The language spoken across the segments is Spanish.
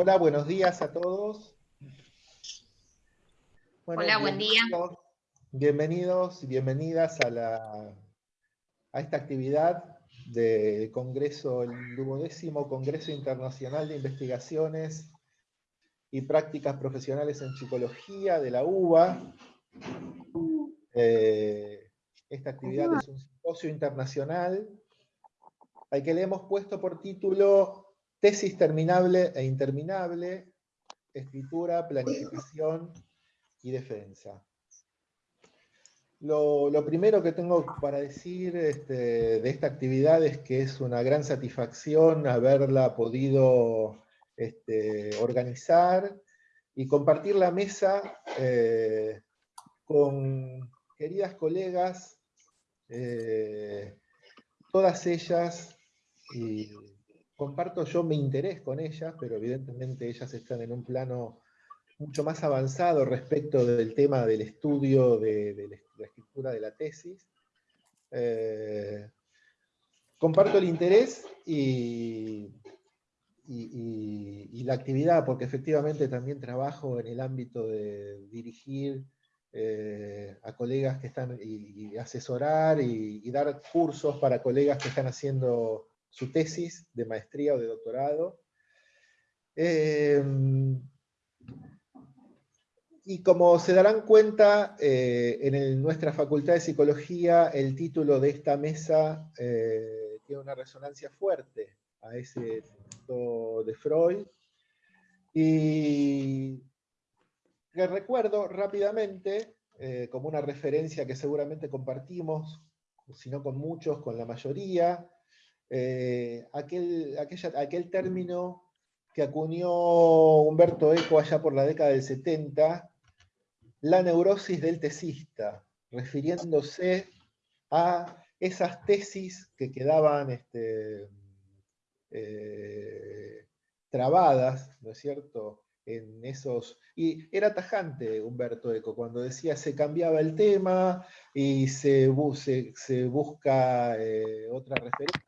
Hola, buenos días a todos. Hola, buen día. Bienvenidos y bienvenidas a, la, a esta actividad del Congreso, el duodécimo Congreso Internacional de Investigaciones y Prácticas Profesionales en Psicología de la UBA. Eh, esta actividad es un simposio internacional al que le hemos puesto por título Tesis terminable e interminable, escritura, planificación y defensa. Lo, primero que tengo para decir este, de esta actividad es que es una gran satisfacción haberla podido este, organizar y compartir la mesa eh, con queridas colegas, eh, todas ellas y comparto yo mi interés con ellas, pero evidentemente ellas están en un plano mucho más avanzado respecto del tema del estudio de, la escritura de la tesis. Eh, comparto el interés y, la actividad, porque efectivamente también trabajo en el ámbito de dirigir eh, a colegas que están, y, asesorar y, dar cursos para colegas que están haciendo su tesis de maestría o de doctorado. Em, y como se darán cuenta, eh, en nuestra Facultad de Psicología el título de esta mesa eh, tiene una resonancia fuerte a ese texto de Freud. Y que recuerdo rápidamente, eh, como una referencia que seguramente compartimos, si no con muchos, con la mayoría, eh, aquel, aquel término que acuñó Humberto Eco allá por la década del 70, la neurosis del tesista, refiriéndose a esas tesis que quedaban este, eh, trabadas, ¿no es cierto?, en esos... Y era tajante Humberto Eco, cuando decía se cambiaba el tema y se, se, busca eh, otra referencia,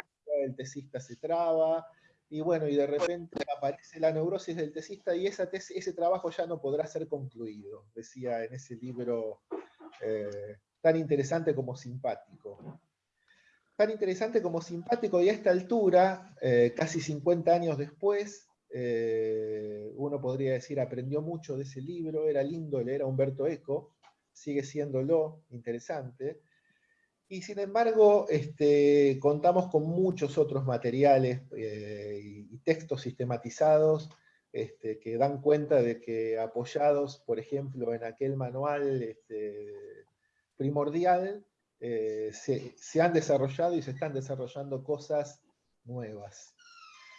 el tesista se traba, y bueno, y de repente aparece la neurosis del tesista y esa ese trabajo ya no podrá ser concluido, decía en ese libro eh, tan interesante como simpático. Tan interesante como simpático y a esta altura, eh, casi 50 años después, eh, uno podría decir aprendió mucho de ese libro, era lindo leer a Humberto Eco, sigue siéndolo interesante, y sin embargo, este, contamos con muchos otros materiales eh, y, textos sistematizados este, que dan cuenta de que apoyados, por ejemplo, en aquel manual este, primordial, eh, se, se, han desarrollado y se están desarrollando cosas nuevas.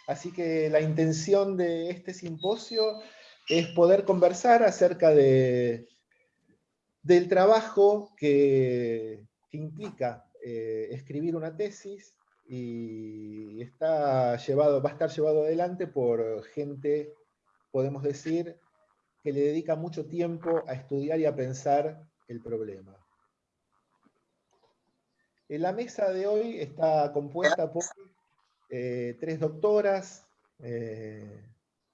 Así que la intención de este simposio es poder conversar acerca de, del trabajo que, que implica eh, escribir una tesis y está llevado, va a estar llevado adelante por gente, podemos decir, que le dedica mucho tiempo a estudiar y a pensar el problema. En la mesa de hoy está compuesta por eh, tres doctoras, eh,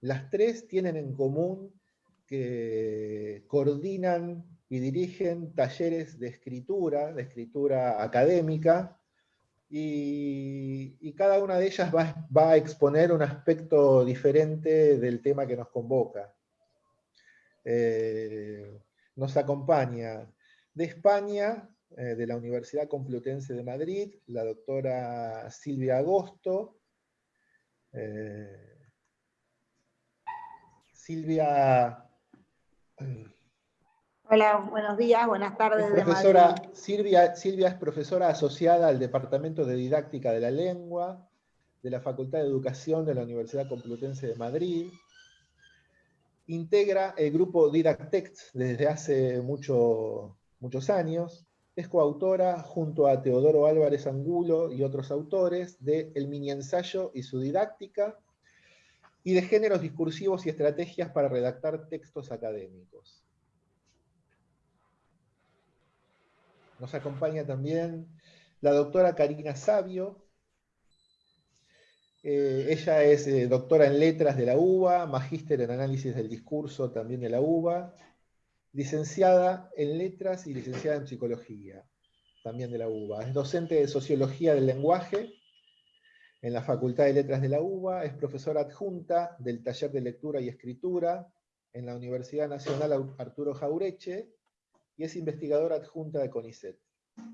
las tres tienen en común que coordinan y dirigen talleres de escritura, de escritura académica, y, cada una de ellas va, a exponer un aspecto diferente del tema que nos convoca. Eh, nos acompaña de España, eh, de la Universidad Complutense de Madrid, la doctora Silvia Agosto. Eh, Silvia Hola, buenos días, buenas tardes. profesora, Silvia, Silvia es profesora asociada al Departamento de Didáctica de la Lengua de la Facultad de Educación de la Universidad Complutense de Madrid. Integra el grupo Didactext desde hace muchos años. Es coautora junto a Teodoro Álvarez Angulo y otros autores de El mini ensayo y su didáctica y de géneros discursivos y estrategias para redactar textos académicos. Nos acompaña también la doctora Karina Sabio. Eh, ella es eh, doctora en letras de la UBA, magíster en análisis del discurso también de la UBA, licenciada en letras y licenciada en psicología también de la UBA. Es docente de sociología del lenguaje en la Facultad de Letras de la UBA, es profesora adjunta del taller de lectura y escritura en la Universidad Nacional Arturo Jaureche y es investigadora adjunta de CONICET.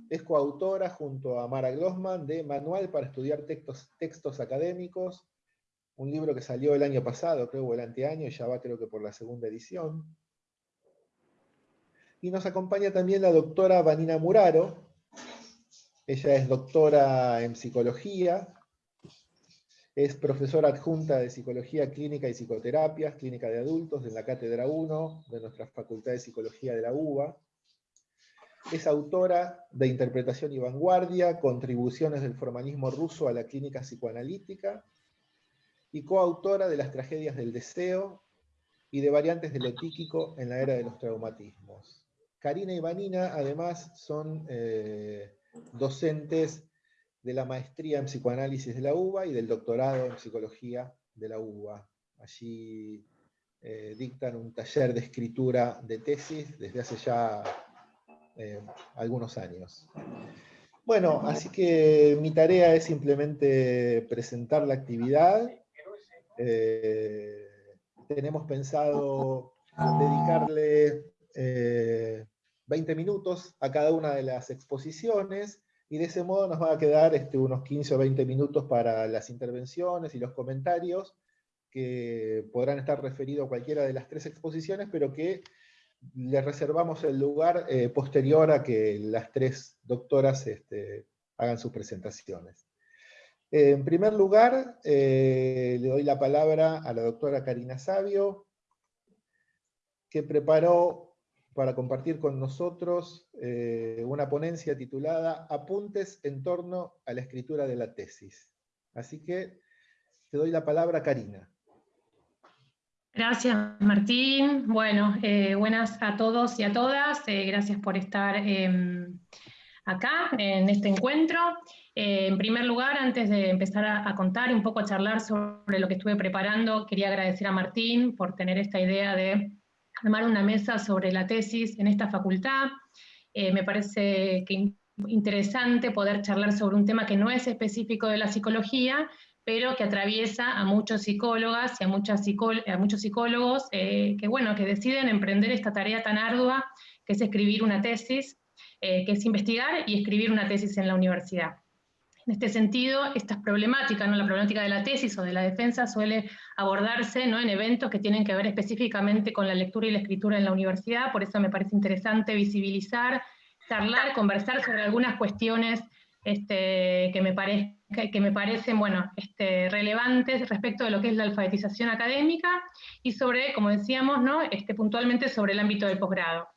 Es coautora junto a Mara Glossman de Manual para estudiar textos, textos académicos, un libro que salió el año pasado, creo, o el anteaño, y ya va creo que por la segunda edición. Y nos acompaña también la doctora Vanina Muraro. Ella es doctora en psicología, es profesora adjunta de Psicología Clínica y Psicoterapias, Clínica de Adultos, en la Cátedra 1 de nuestra Facultad de Psicología de la UBA. Es autora de Interpretación y Vanguardia, Contribuciones del Formalismo Ruso a la Clínica Psicoanalítica, y coautora de Las Tragedias del Deseo y de Variantes de lo en la Era de los Traumatismos. Karina y Vanina, además, son eh, docentes de la maestría en psicoanálisis de la UBA y del doctorado en psicología de la UBA. Allí eh, dictan un taller de escritura de tesis desde hace ya eh, algunos años. Bueno, así que mi tarea es simplemente presentar la actividad. tenemos pensado dedicarle 20 minutos a cada una de las exposiciones, y de ese modo nos va a quedar este, unos 15 o 20 minutos para las intervenciones y los comentarios, que podrán estar referidos a cualquiera de las tres exposiciones, pero que le reservamos el lugar eh, posterior a que las tres doctoras este, hagan sus presentaciones. En primer lugar, eh, le doy la palabra a la doctora Karina Sabio, que preparó para compartir con nosotros eh, una ponencia titulada Apuntes en torno a la escritura de la tesis. Así que te doy la palabra, Karina. Gracias, Martín. Bueno, eh, buenas a todos y a todas. Eh, gracias por estar em, acá en este encuentro. en primer lugar, antes de empezar a, a, contar un poco, a charlar sobre lo que estuve preparando, quería agradecer a Martín por tener esta idea de armar una mesa sobre la tesis en esta facultad. Eh, me parece que interesante poder charlar sobre un tema que no es específico de la psicología, pero que atraviesa a muchos psicólogas y a, muchas a muchos psicólogos eh, que, bueno, que deciden emprender esta tarea tan ardua que es escribir una tesis, eh, que es investigar y escribir una tesis en la universidad. En este sentido, estas problemáticas, ¿no? la problemática de la tesis o de la defensa suele abordarse ¿no? en eventos que tienen que ver específicamente con la lectura y la escritura en la universidad, por eso me parece interesante visibilizar, charlar, conversar sobre algunas cuestiones este, que, me que me parecen bueno, este, relevantes respecto de lo que es la alfabetización académica y sobre, como decíamos, ¿no? este, puntualmente sobre el ámbito del posgrado.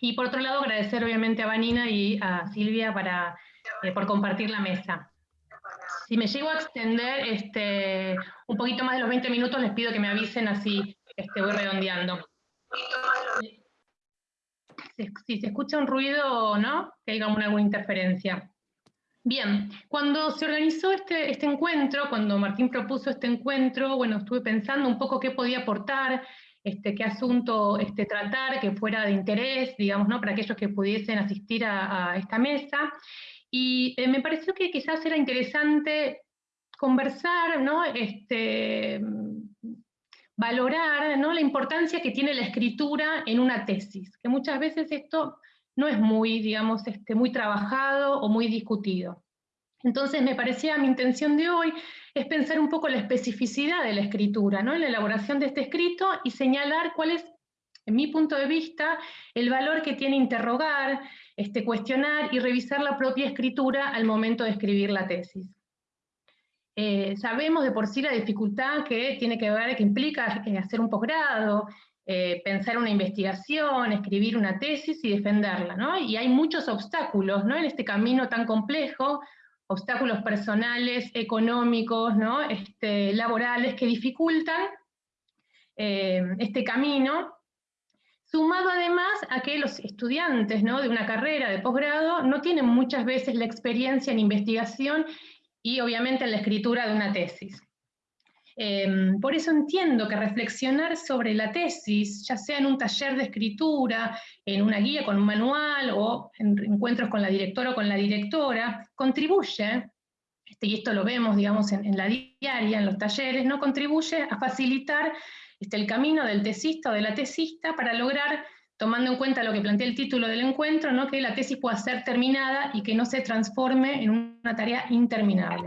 Y por otro lado, agradecer obviamente a Vanina y a Silvia para eh, por compartir la mesa. Si me llego a extender este, un poquito más de los 20 minutos, les pido que me avisen así este, voy redondeando. Si, se escucha un ruido o no, que haya alguna interferencia. Bien, cuando se organizó este, este encuentro, cuando Martín propuso este encuentro, bueno, estuve pensando un poco qué podía aportar, este, qué asunto este, tratar que fuera de interés, digamos, ¿no? para aquellos que pudiesen asistir a, esta mesa. Y eh, me pareció que quizás era interesante conversar, ¿no? Este, valorar ¿no? la importancia que tiene la escritura en una tesis, que muchas veces esto no es muy, digamos, este, muy trabajado o muy discutido. Entonces me parecía, mi intención de hoy es pensar un poco la especificidad de la escritura, ¿no? en la elaboración de este escrito y señalar cuál es, en mi punto de vista, el valor que tiene interrogar, este, cuestionar y revisar la propia escritura al momento de escribir la tesis. Eh, sabemos de por sí la dificultad que tiene que ver, que implica eh, hacer un posgrado, eh, pensar una investigación, escribir una tesis y defenderla, ¿no? Y hay muchos obstáculos, ¿no? En este camino tan complejo, obstáculos personales, económicos, ¿no? Este, laborales, que dificultan este camino, Sumado además a que los estudiantes ¿no? de una carrera de posgrado no tienen muchas veces la experiencia en investigación y obviamente en la escritura de una tesis. Em, por eso entiendo que reflexionar sobre la tesis, ya sea en un taller de escritura, en una guía con un manual o en encuentros con la directora o con la directora, contribuye, este, y esto lo vemos digamos, en, la diaria, en los talleres, no contribuye a facilitar este, el camino del tesista o de la tesista para lograr, tomando en cuenta lo que plantea el título del encuentro, ¿no? que la tesis pueda ser terminada y que no se transforme en una tarea interminable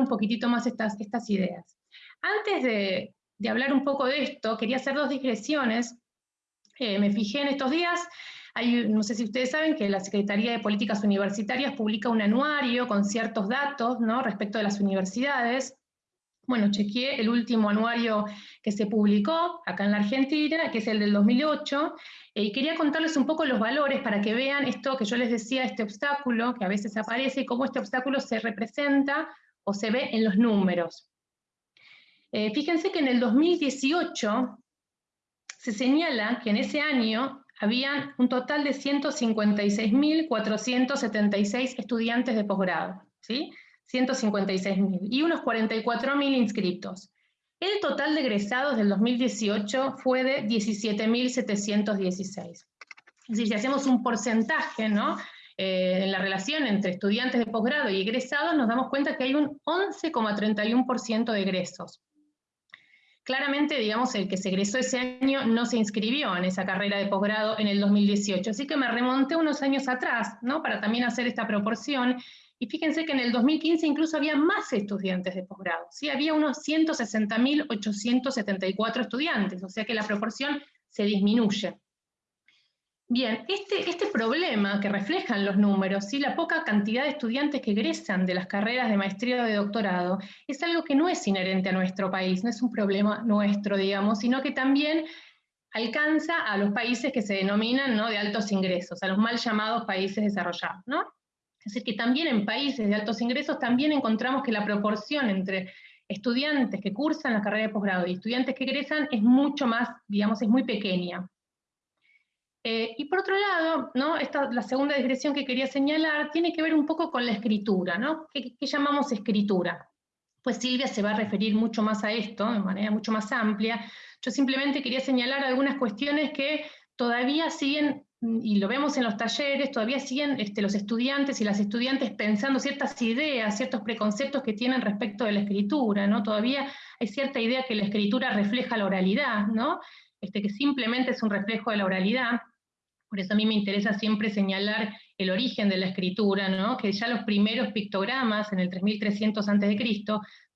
un poquitito más estas, estas ideas. Antes de, hablar un poco de esto, quería hacer dos digresiones. Eh, me fijé en estos días, hay, no sé si ustedes saben que la Secretaría de Políticas Universitarias publica un anuario con ciertos datos ¿no? respecto de las universidades. Bueno, chequeé el último anuario que se publicó acá en la Argentina, que es el del 2008, eh, y quería contarles un poco los valores para que vean esto que yo les decía, este obstáculo que a veces aparece y cómo este obstáculo se representa o se ve en los números. Eh, fíjense que en el 2018 se señala que en ese año había un total de 156.476 estudiantes de posgrado, ¿sí? 156.000 y unos 44.000 inscritos. El total de egresados del 2018 fue de 17.716. Es decir, si hacemos un porcentaje, ¿no? Eh, en la relación entre estudiantes de posgrado y egresados, nos damos cuenta que hay un 11,31% de egresos. Claramente, digamos, el que se egresó ese año no se inscribió en esa carrera de posgrado en el 2018, así que me remonté unos años atrás, ¿no? Para también hacer esta proporción, y fíjense que en el 2015 incluso había más estudiantes de posgrado, ¿sí? Había unos 160.874 estudiantes, o sea que la proporción se disminuye. Bien, este, este problema que reflejan los números, y la poca cantidad de estudiantes que egresan de las carreras de maestría o de doctorado, es algo que no es inherente a nuestro país, no es un problema nuestro, digamos, sino que también alcanza a los países que se denominan ¿no? de altos ingresos, a los mal llamados países desarrollados. ¿no? Es decir, que también en países de altos ingresos también encontramos que la proporción entre estudiantes que cursan la carrera de posgrado y estudiantes que egresan es mucho más, digamos, es muy pequeña. Eh, y por otro lado, ¿no? Esta, la segunda digresión que quería señalar tiene que ver un poco con la escritura, ¿no? ¿Qué, llamamos escritura? Pues Silvia se va a referir mucho más a esto, de manera mucho más amplia. Yo simplemente quería señalar algunas cuestiones que todavía siguen, y lo vemos en los talleres, todavía siguen este, los estudiantes y las estudiantes pensando ciertas ideas, ciertos preconceptos que tienen respecto de la escritura, ¿no? Todavía hay cierta idea que la escritura refleja la oralidad, ¿no? Este, que simplemente es un reflejo de la oralidad. Por eso a mí me interesa siempre señalar el origen de la escritura, ¿no? que ya los primeros pictogramas en el 3300 a.C.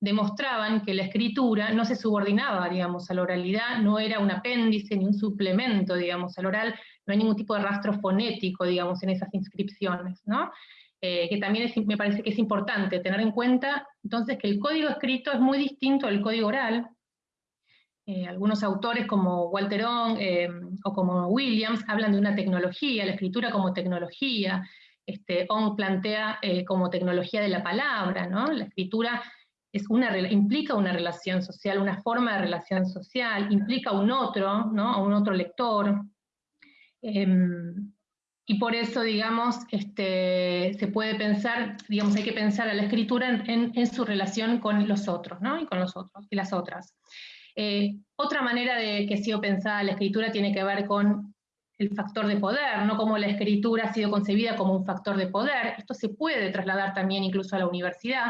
demostraban que la escritura no se subordinaba, digamos, a la oralidad, no era un apéndice ni un suplemento, digamos, al oral, no hay ningún tipo de rastro fonético, digamos, en esas inscripciones, ¿no? Eh, que también me parece que es importante tener en cuenta, entonces, que el código escrito es muy distinto del código oral, eh, algunos autores como Walterón eh, o como Williams hablan de una tecnología, la escritura como tecnología, este, Ong plantea eh, como tecnología de la palabra, ¿no? La escritura es una, implica una relación social, una forma de relación social, implica un otro, ¿no? A un otro lector. Em, y por eso, digamos, este, se puede pensar, digamos, hay que pensar a la escritura en, en su relación con los otros, ¿no? Y con los otros, y las otras. Eh, otra manera de que ha sido pensada la escritura tiene que ver con el factor de poder, no como la escritura ha sido concebida como un factor de poder. Esto se puede trasladar también incluso a la universidad,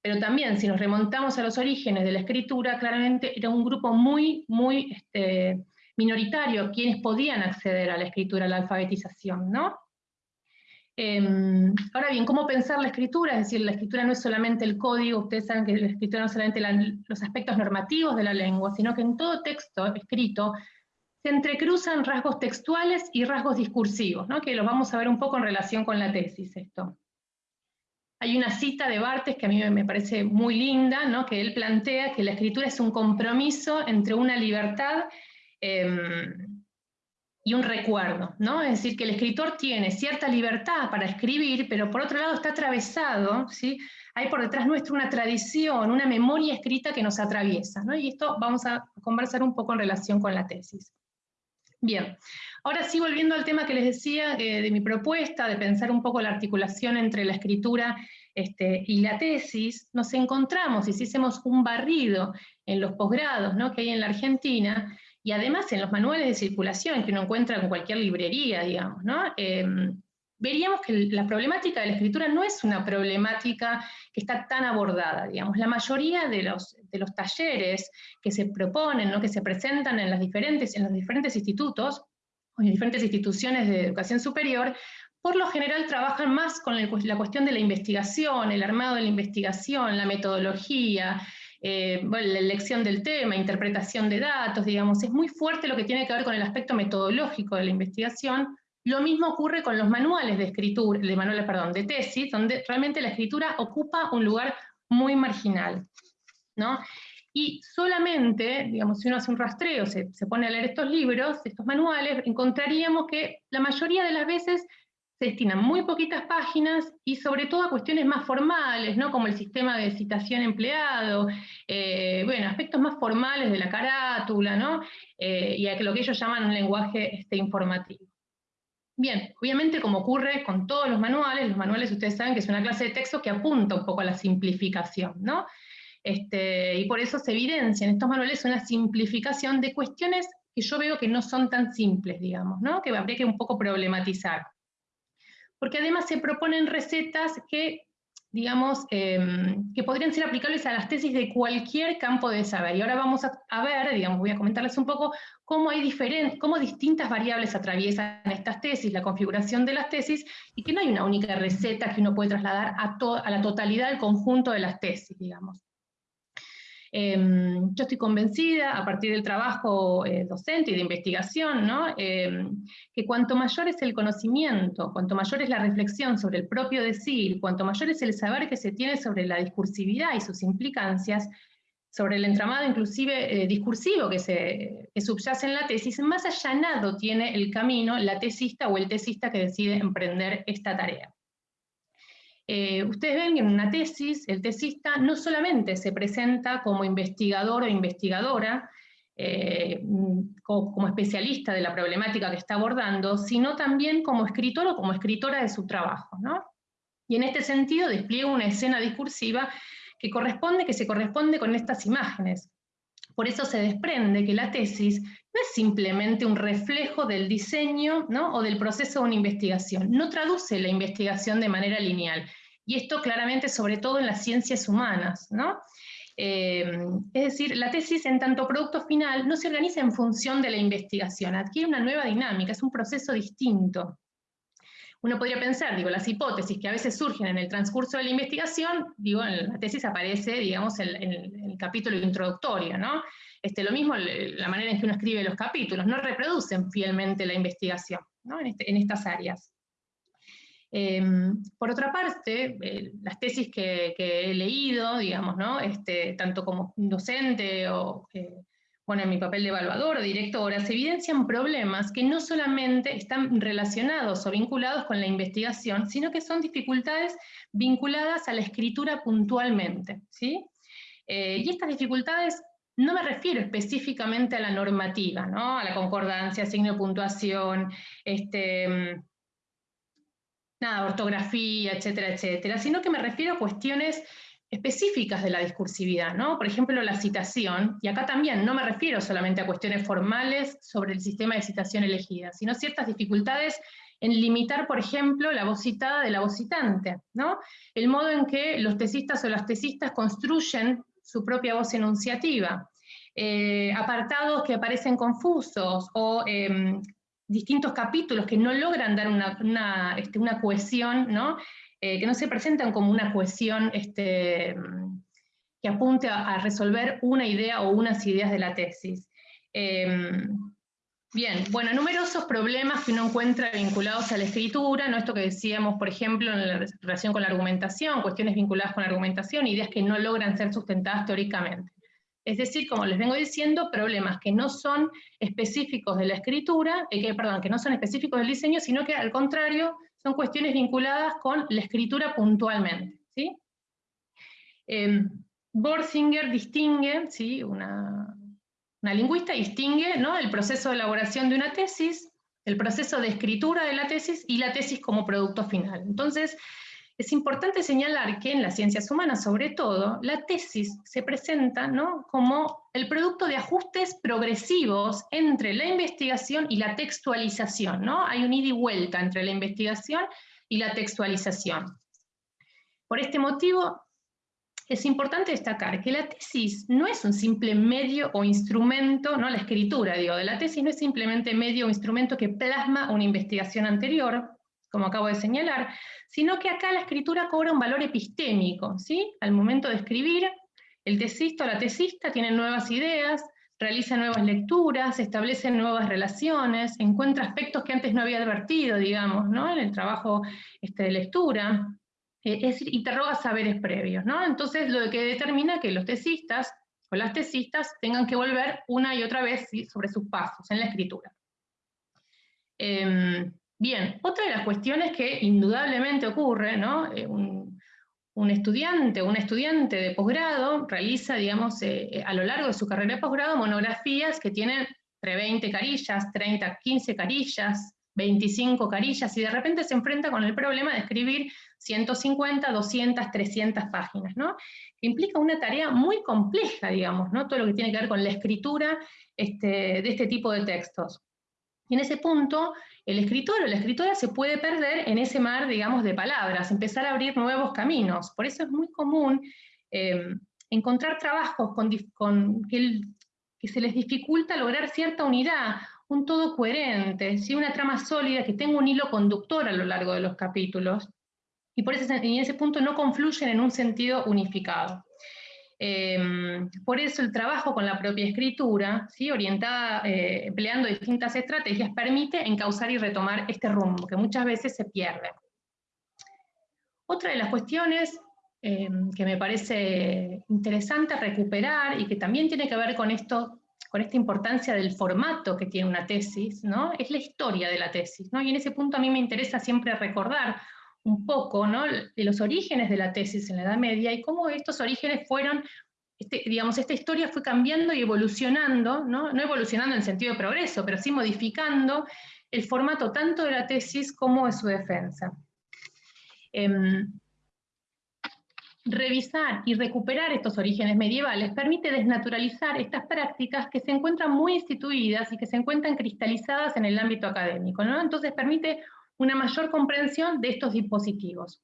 pero también si nos remontamos a los orígenes de la escritura, claramente era un grupo muy, muy este, minoritario quienes podían acceder a la escritura, a la alfabetización, ¿no? Em, ahora bien, ¿cómo pensar la escritura? Es decir, la escritura no es solamente el código, ustedes saben que la escritura no es solamente los aspectos normativos de la lengua, sino que en todo texto escrito se entrecruzan rasgos textuales y rasgos discursivos, que los vamos a ver un poco en relación con la tesis esto. Hay una cita de Bartes que a mí me parece muy linda, que él plantea que la escritura es un compromiso entre una libertad em, y un recuerdo, ¿no? Es decir, que el escritor tiene cierta libertad para escribir, pero por otro lado está atravesado, ¿sí? Hay por detrás nuestro una tradición, una memoria escrita que nos atraviesa, ¿no? Y esto vamos a conversar un poco en relación con la tesis. Bien, ahora sí volviendo al tema que les decía de mi propuesta, de pensar un poco la articulación entre la escritura este, y la tesis, nos encontramos, hicimos un barrido en los posgrados ¿no? que hay en la Argentina, y además en los manuales de circulación que uno encuentra en cualquier librería, digamos, ¿no? Em, veríamos que la problemática de la escritura no es una problemática que está tan abordada, digamos. La mayoría de los, de los talleres que se proponen, ¿no? que se presentan en, las diferentes, en los diferentes institutos, o en diferentes instituciones de educación superior, por lo general trabajan más con la cuestión de la investigación, el armado de la investigación, la metodología, eh, la elección del tema, interpretación de datos, digamos, es muy fuerte lo que tiene que ver con el aspecto metodológico de la investigación, lo mismo ocurre con los manuales de escritura, de manuales, perdón, de tesis, donde realmente la escritura ocupa un lugar muy marginal, ¿no? Y solamente, digamos, si uno hace un rastreo, se, se pone a leer estos libros, estos manuales, encontraríamos que la mayoría de las veces se destinan muy poquitas páginas y sobre todo a cuestiones más formales, ¿no? como el sistema de citación empleado, eh, bueno, aspectos más formales de la carátula, ¿no? Eh, y a lo que ellos llaman un lenguaje este, informativo. Bien, obviamente como ocurre con todos los manuales, los manuales ustedes saben que es una clase de texto que apunta un poco a la simplificación, ¿no? Este, y por eso se evidencia en estos manuales una simplificación de cuestiones que yo veo que no son tan simples, digamos, ¿no? que habría que un poco problematizar. Porque además se proponen recetas que digamos, em, que podrían ser aplicables a las tesis de cualquier campo de saber. Y ahora vamos a, ver, digamos, voy a comentarles un poco cómo hay diferentes, cómo distintas variables atraviesan estas tesis, la configuración de las tesis, y que no hay una única receta que uno puede trasladar a, a la totalidad del conjunto de las tesis, digamos. Em, yo estoy convencida, a partir del trabajo eh, docente y de investigación, em, que cuanto mayor es el conocimiento, cuanto mayor es la reflexión sobre el propio decir, cuanto mayor es el saber que se tiene sobre la discursividad y sus implicancias, sobre el entramado inclusive eh, discursivo que, se, que subyace en la tesis, más allanado tiene el camino la tesista o el tesista que decide emprender esta tarea. Eh, ustedes ven que en una tesis, el tesista no solamente se presenta como investigador o investigadora, eh, como, especialista de la problemática que está abordando, sino también como escritor o como escritora de su trabajo. Y en este sentido despliega una escena discursiva que, corresponde, que se corresponde con estas imágenes. Por eso se desprende que la tesis no es simplemente un reflejo del diseño o del proceso de una investigación, no traduce la investigación de manera lineal. Y esto claramente sobre todo en las ciencias humanas. ¿no? Eh, es decir, la tesis en tanto producto final no se organiza en función de la investigación, adquiere una nueva dinámica, es un proceso distinto. Uno podría pensar, digo, las hipótesis que a veces surgen en el transcurso de la investigación, digo, en la tesis aparece, digamos, en, el capítulo introductorio, ¿no? Este, lo mismo la manera en que uno escribe los capítulos, no reproducen fielmente la investigación ¿no? en, este, estas áreas. Em, por otra parte, las tesis que, he leído, digamos, ¿no? este, tanto como docente o eh, bueno, en mi papel de evaluador o directora, se evidencian problemas que no solamente están relacionados o vinculados con la investigación, sino que son dificultades vinculadas a la escritura puntualmente. ¿sí? Eh, y estas dificultades no me refiero específicamente a la normativa, ¿no? a la concordancia, signo de puntuación, este, nada, ortografía, etcétera, etcétera, sino que me refiero a cuestiones específicas de la discursividad, ¿no? Por ejemplo, la citación, y acá también no me refiero solamente a cuestiones formales sobre el sistema de citación elegida, sino ciertas dificultades en limitar, por ejemplo, la voz citada de la voz citante, ¿no? El modo en que los tesistas o las tesistas construyen su propia voz enunciativa, eh, apartados que aparecen confusos o em, distintos capítulos que no logran dar una, este, cohesión, ¿no? Eh, que no se presentan como una cohesión este, que apunte a, resolver una idea o unas ideas de la tesis. Em, bien, bueno, numerosos problemas que uno encuentra vinculados a la escritura, ¿no? esto que decíamos, por ejemplo, en la relación con la argumentación, cuestiones vinculadas con la argumentación, ideas que no logran ser sustentadas teóricamente. Es decir, como les vengo diciendo, problemas que no son específicos de la escritura, eh, que, perdón, que no son específicos del diseño, sino que al contrario son cuestiones vinculadas con la escritura puntualmente. ¿sí? Eh, Borsinger distingue, ¿sí? una, Una lingüista distingue ¿no? el proceso de elaboración de una tesis, el proceso de escritura de la tesis y la tesis como producto final. Entonces, es importante señalar que en las ciencias humanas, sobre todo, la tesis se presenta ¿no? como el producto de ajustes progresivos entre la investigación y la textualización. ¿no? Hay un ida y vuelta entre la investigación y la textualización. Por este motivo, es importante destacar que la tesis no es un simple medio o instrumento, no la escritura, digo, de la tesis no es simplemente medio o instrumento que plasma una investigación anterior, como acabo de señalar, sino que acá la escritura cobra un valor epistémico, ¿sí? Al momento de escribir, el tesista o la tesista tiene nuevas ideas, realiza nuevas lecturas, establece nuevas relaciones, encuentra aspectos que antes no había advertido, digamos, ¿no? En el trabajo este, de lectura, es decir, interroga saberes previos, ¿no? Entonces, lo que determina que los tesistas o las tesistas tengan que volver una y otra vez sobre sus pasos en la escritura. Em, Bien, otra de las cuestiones que indudablemente ocurre, ¿no? Eh, un, estudiante o un estudiante de posgrado realiza, digamos, eh, eh, a lo largo de su carrera de posgrado monografías que tienen entre 20 carillas, 30, 15 carillas, 25 carillas, y de repente se enfrenta con el problema de escribir 150, 200, 300 páginas, ¿no? Que implica una tarea muy compleja, digamos, ¿no? Todo lo que tiene que ver con la escritura este, de este tipo de textos. Y en ese punto, el escritor o la escritora se puede perder en ese mar, digamos, de palabras, empezar a abrir nuevos caminos. Por eso es muy común eh, encontrar trabajos con, que, se les dificulta lograr cierta unidad, un todo coherente, una trama sólida que tenga un hilo conductor a lo largo de los capítulos. Y por eso en ese punto no confluyen en un sentido unificado. Em, por eso el trabajo con la propia escritura, ¿sí? orientada, eh, empleando distintas estrategias, permite encauzar y retomar este rumbo, que muchas veces se pierde. Otra de las cuestiones em, que me parece interesante recuperar y que también tiene que ver con esto, con esta importancia del formato que tiene una tesis, ¿no? es la historia de la tesis. ¿no? Y en ese punto a mí me interesa siempre recordar un poco ¿no? de los orígenes de la tesis en la Edad Media y cómo estos orígenes fueron, este, digamos, esta historia fue cambiando y evolucionando, ¿no? no evolucionando en sentido de progreso, pero sí modificando el formato tanto de la tesis como de su defensa. Em, revisar y recuperar estos orígenes medievales permite desnaturalizar estas prácticas que se encuentran muy instituidas y que se encuentran cristalizadas en el ámbito académico. ¿no? Entonces permite una mayor comprensión de estos dispositivos.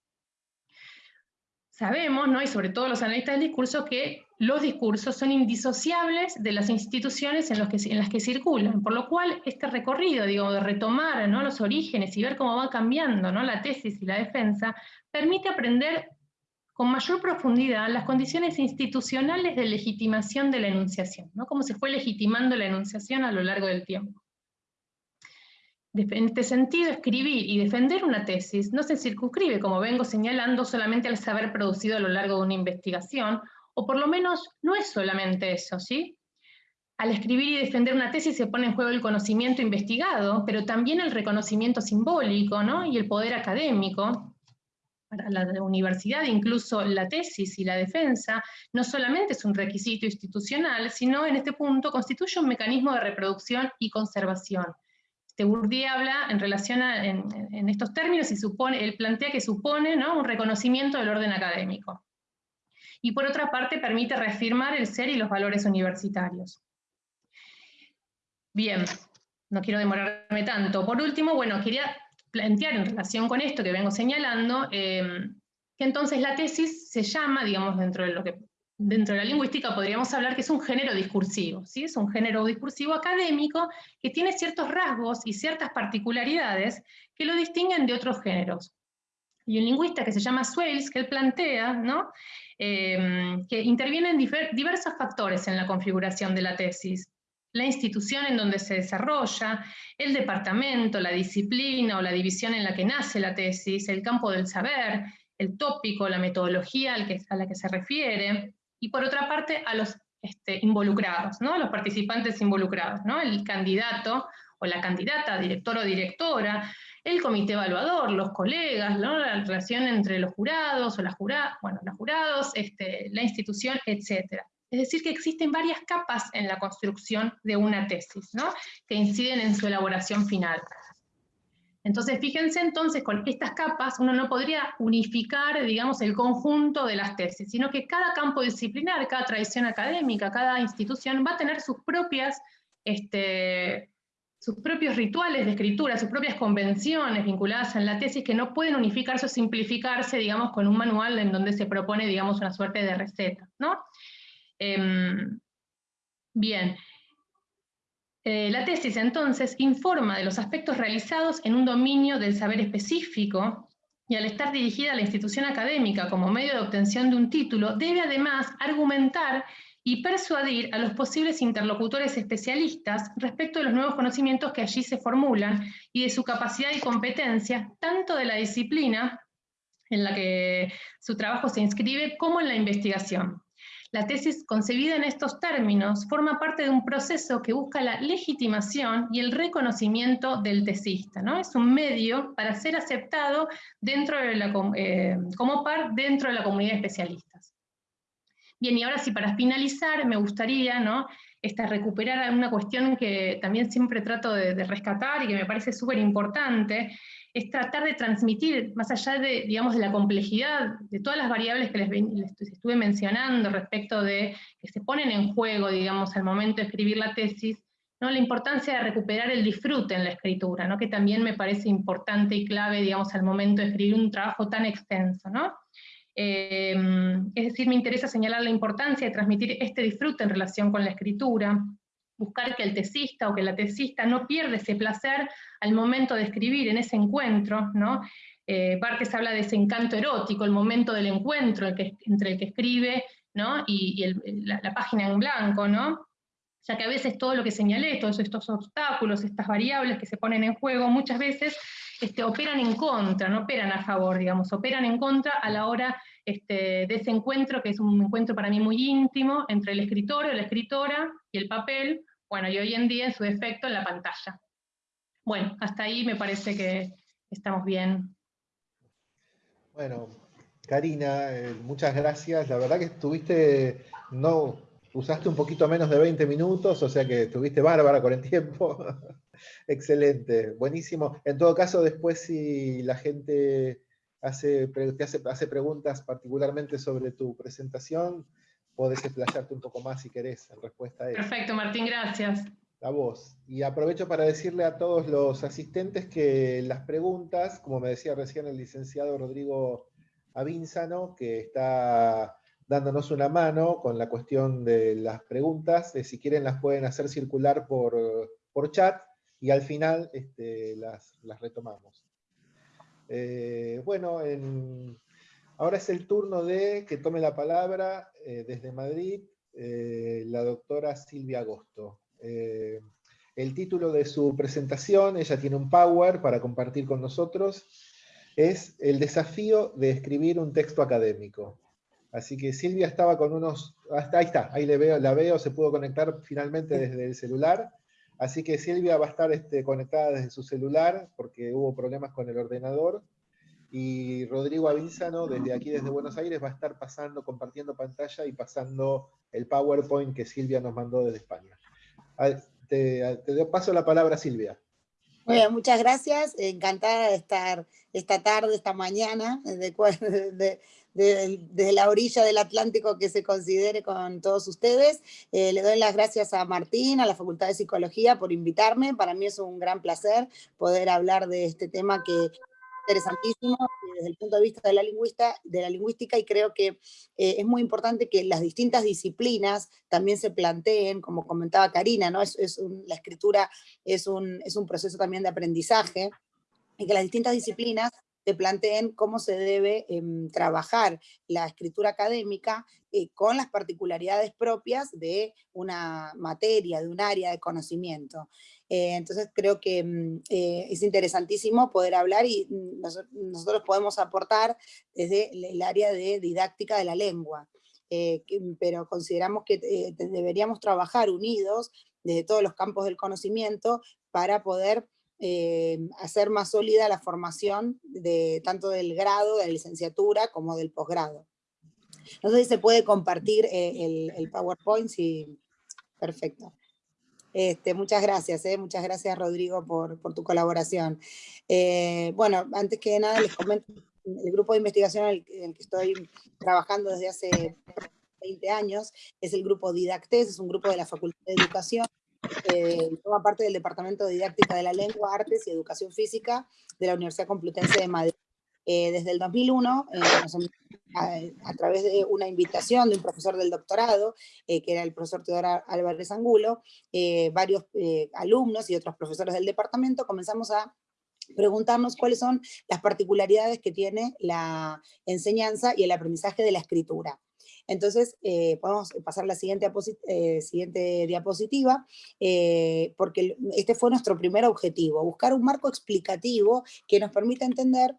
Sabemos, ¿no? y sobre todo los analistas del discurso, que los discursos son indisociables de las instituciones en, que, en las que circulan, por lo cual este recorrido, digo, de retomar ¿no? los orígenes y ver cómo va cambiando ¿no? la tesis y la defensa, permite aprender con mayor profundidad las condiciones institucionales de legitimación de la enunciación, ¿no? cómo se fue legitimando la enunciación a lo largo del tiempo. En este sentido, escribir y defender una tesis no se circunscribe, como vengo señalando, solamente al saber producido a lo largo de una investigación, o por lo menos no es solamente eso, ¿sí? Al escribir y defender una tesis se pone en juego el conocimiento investigado, pero también el reconocimiento simbólico ¿no? y el poder académico. Para la universidad, incluso la tesis y la defensa, no solamente es un requisito institucional, sino en este punto constituye un mecanismo de reproducción y conservación este Bourdieu habla en relación a, en, estos términos y supone, plantea que supone un reconocimiento del orden académico. Y por otra parte permite reafirmar el ser y los valores universitarios. Bien, no quiero demorarme tanto. Por último, bueno, quería plantear en relación con esto que vengo señalando, eh, que entonces la tesis se llama, digamos, dentro de lo que dentro de la lingüística podríamos hablar que es un género discursivo, ¿sí? es un género discursivo académico que tiene ciertos rasgos y ciertas particularidades que lo distinguen de otros géneros. Y un lingüista que se llama Swales, que él plantea ¿no? Em, que intervienen diversos factores en la configuración de la tesis. La institución en donde se desarrolla, el departamento, la disciplina o la división en la que nace la tesis, el campo del saber, el tópico, la metodología a la que se refiere, y por otra parte a los este, involucrados, ¿no? los participantes involucrados, ¿no? el candidato o la candidata, director o directora, el comité evaluador, los colegas, la relación entre los jurados o las juradas, bueno, los jurados, este, la institución, etc. Es decir, que existen varias capas en la construcción de una tesis, ¿no? que inciden en su elaboración final. Entonces, fíjense entonces, con estas capas uno no podría unificar, digamos, el conjunto de las tesis, sino que cada campo disciplinar, cada tradición académica, cada institución va a tener sus propias, este, sus propios rituales de escritura, sus propias convenciones vinculadas en la tesis que no pueden unificarse o simplificarse, digamos, con un manual en donde se propone, digamos, una suerte de receta, ¿no? Em, bien, eh, la tesis entonces informa de los aspectos realizados en un dominio del saber específico y al estar dirigida a la institución académica como medio de obtención de un título, debe además argumentar y persuadir a los posibles interlocutores especialistas respecto de los nuevos conocimientos que allí se formulan y de su capacidad y competencia, tanto de la disciplina en la que su trabajo se inscribe, como en la investigación. La tesis concebida en estos términos forma parte de un proceso que busca la legitimación y el reconocimiento del tesista. ¿no? Es un medio para ser aceptado dentro de la, eh, como par dentro de la comunidad de especialistas. Bien, y ahora sí, para finalizar, me gustaría. Esta, recuperar una cuestión que también siempre trato de, de rescatar y que me parece súper importante, es tratar de transmitir, más allá de, digamos, de la complejidad de todas las variables que les, estuve mencionando respecto de que se ponen en juego, digamos, al momento de escribir la tesis, ¿no? la importancia de recuperar el disfrute en la escritura, ¿no? que también me parece importante y clave, digamos, al momento de escribir un trabajo tan extenso. ¿no? Eh, es decir, me interesa señalar la importancia de transmitir este disfrute en relación con la escritura, buscar que el tesista o que la tesista no pierda ese placer al momento de escribir en ese encuentro, ¿no? Eh, Bartes habla de ese encanto erótico, el momento del encuentro entre el que escribe ¿no? y, la, página en blanco, ¿no? ya que a veces todo lo que señalé, todos estos obstáculos, estas variables que se ponen en juego, muchas veces este, operan en contra, no operan a favor, digamos, operan en contra a la hora este, de ese encuentro, que es un encuentro para mí muy íntimo, entre el escritor o la escritora y el papel, bueno, y hoy en día en su defecto en la pantalla. Bueno, hasta ahí me parece que estamos bien. Bueno, Karina, eh, muchas gracias. La verdad que estuviste, no, usaste un poquito menos de 20 minutos, o sea que estuviste bárbara con el tiempo. Excelente, buenísimo. En todo caso, después si la gente hace, te hace, hace preguntas particularmente sobre tu presentación, podés explayarte un poco más si querés en respuesta a eso. Perfecto, Martín, gracias. A vos. Y aprovecho para decirle a todos los asistentes que las preguntas, como me decía recién el licenciado Rodrigo Avínzano, que está dándonos una mano con la cuestión de las preguntas, eh, si quieren las pueden hacer circular por, por chat y al final este, las, retomamos. Eh, bueno, ahora es el turno de que tome la palabra eh, desde Madrid la doctora Silvia Agosto. Eh, el título de su presentación, ella tiene un power para compartir con nosotros, es El desafío de escribir un texto académico. Así que Silvia estaba con unos... Hasta ahí está, ahí le veo, la veo, se pudo conectar finalmente desde el celular. Así que Silvia va a estar este, conectada desde su celular porque hubo problemas con el ordenador. Y Rodrigo Avízano, desde aquí, desde Buenos Aires, va a estar pasando, compartiendo pantalla y pasando el PowerPoint que Silvia nos mandó desde España. Te, doy paso la palabra, Silvia. Bueno, muchas gracias. Encantada de estar esta tarde, esta mañana, desde, la orilla del Atlántico que se considere con todos ustedes. Eh, le doy las gracias a Martín, a la Facultad de Psicología por invitarme. Para mí es un gran placer poder hablar de este tema que interesantísimo desde el punto de vista de la, lingüista, de la lingüística y creo que eh, es muy importante que las distintas disciplinas también se planteen, como comentaba Karina, ¿no? es, la escritura es un, es un proceso también de aprendizaje y que las distintas disciplinas planteen cómo se debe em, trabajar la escritura académica eh, con las particularidades propias de una materia, de un área de conocimiento. Eh, entonces creo que mm, eh, es interesantísimo poder hablar y mm, nosotros podemos aportar desde el área de didáctica de la lengua. Mm, pero consideramos que deberíamos trabajar unidos desde todos los campos del conocimiento para poder hacer más sólida la formación de tanto del grado, de la licenciatura, como del posgrado. No sé si se puede compartir el, el, PowerPoint, sí. Perfecto. Este, muchas gracias, eh, muchas gracias Rodrigo por, por tu colaboración. Eh, bueno, antes que nada les comento el grupo de investigación en el, que estoy trabajando desde hace 20 años, es el grupo Didactes, es un grupo de la Facultad de Educación, eh, forma parte del Departamento de Didáctica de la Lengua, Artes y Educación Física de la Universidad Complutense de Madrid. Eh, desde el 2001, eh, a, través de una invitación de un profesor del doctorado, que era el profesor Teodoro Álvarez Angulo, varios alumnos y otros profesores del departamento comenzamos a preguntarnos cuáles son las particularidades que tiene la enseñanza y el aprendizaje de la escritura. Entonces, eh, podemos pasar a la siguiente, eh, siguiente diapositiva, eh, porque este fue nuestro primer objetivo, buscar un marco explicativo que nos permita entender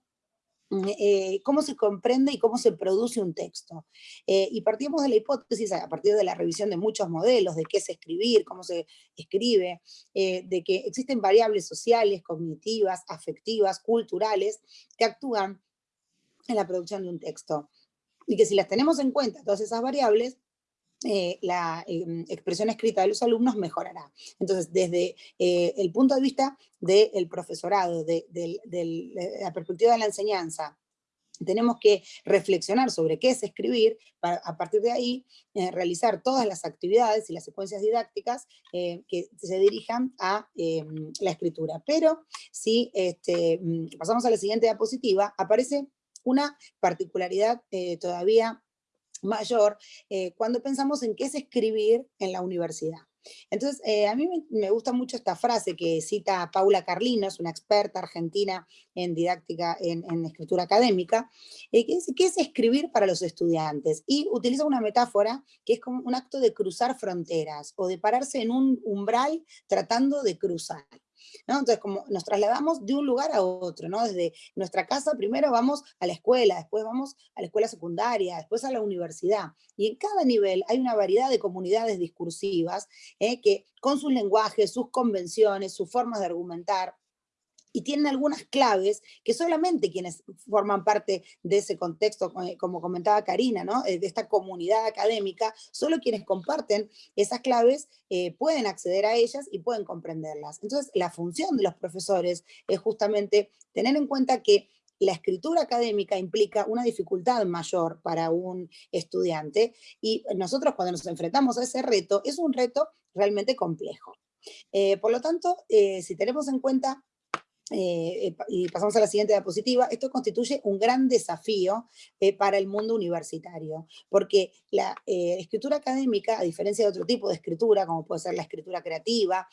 eh, cómo se comprende y cómo se produce un texto. Y partimos de la hipótesis, a partir de la revisión de muchos modelos, de qué es escribir, cómo se escribe, de que existen variables sociales, cognitivas, afectivas, culturales, que actúan en la producción de un texto. Y que si las tenemos en cuenta, todas esas variables, eh, la em, expresión escrita de los alumnos mejorará. Entonces, desde eh, el punto de vista del profesorado, de, la perspectiva de la enseñanza, tenemos que reflexionar sobre qué es escribir, para a partir de ahí eh, realizar todas las actividades y las secuencias didácticas que se dirijan a em, la escritura. Pero si este, mm, pasamos a la siguiente diapositiva, aparece una particularidad todavía mayor eh, cuando pensamos en qué es escribir en la universidad. Entonces, eh, a mí me, gusta mucho esta frase que cita Paula Carlinos, una experta argentina en didáctica, en, escritura académica, eh, que dice, ¿qué es escribir para los estudiantes? Y utiliza una metáfora que es como un acto de cruzar fronteras o de pararse en un umbral tratando de cruzar. Entonces, como nos trasladamos de un lugar a otro, ¿no? Desde nuestra casa primero vamos a la escuela, después vamos a la escuela secundaria, después a la universidad. Y en cada nivel hay una variedad de comunidades discursivas ¿eh? que con sus lenguajes, sus convenciones, sus formas de argumentar, y tienen algunas claves que solamente quienes forman parte de ese contexto, eh, como comentaba Karina, ¿no? Eh, de esta comunidad académica, solo quienes comparten esas claves eh, pueden acceder a ellas y pueden comprenderlas. Entonces, la función de los profesores es justamente tener en cuenta que la escritura académica implica una dificultad mayor para un estudiante y nosotros cuando nos enfrentamos a ese reto, es un reto realmente complejo. por lo tanto, si tenemos en cuenta eh, y pasamos a la siguiente diapositiva, esto constituye un gran desafío eh, para el mundo universitario, porque la eh, escritura académica, a diferencia de otro tipo de escritura, como puede ser la escritura creativa,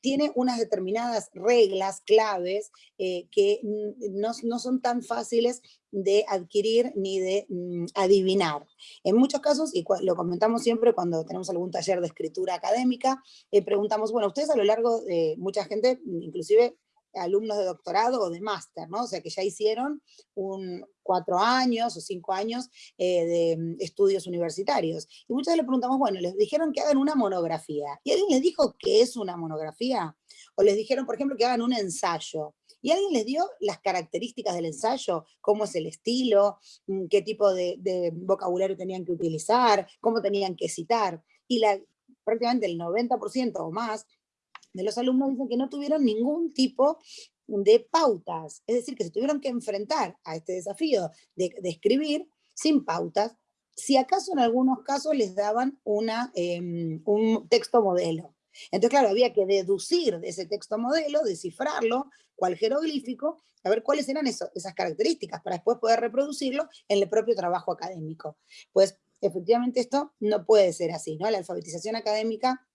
tiene unas determinadas reglas, claves, que no, no, son tan fáciles de adquirir ni de mm, adivinar. En muchos casos, y lo comentamos siempre cuando tenemos algún taller de escritura académica, preguntamos, bueno, ustedes a lo largo de mucha gente, inclusive alumnos de doctorado o de máster, ¿no? O sea, que ya hicieron un cuatro años o cinco años eh, de mm, estudios universitarios. Y muchas veces le preguntamos, bueno, les dijeron que hagan una monografía. ¿Y alguien les dijo qué es una monografía? O les dijeron, por ejemplo, que hagan un ensayo. ¿Y alguien les dio las características del ensayo? ¿Cómo es el estilo? Mm, ¿Qué tipo de, vocabulario tenían que utilizar? ¿Cómo tenían que citar? Y la, prácticamente el 90% o más de los alumnos dicen que no tuvieron ningún tipo de pautas, es decir, que se tuvieron que enfrentar a este desafío de, escribir sin pautas, si acaso en algunos casos les daban una, em, un texto modelo. Entonces, claro, había que deducir de ese texto modelo, descifrarlo, cual jeroglífico, a ver cuáles eran esas características para después poder reproducirlo en el propio trabajo académico. Pues efectivamente esto no puede ser así, ¿no? La alfabetización académica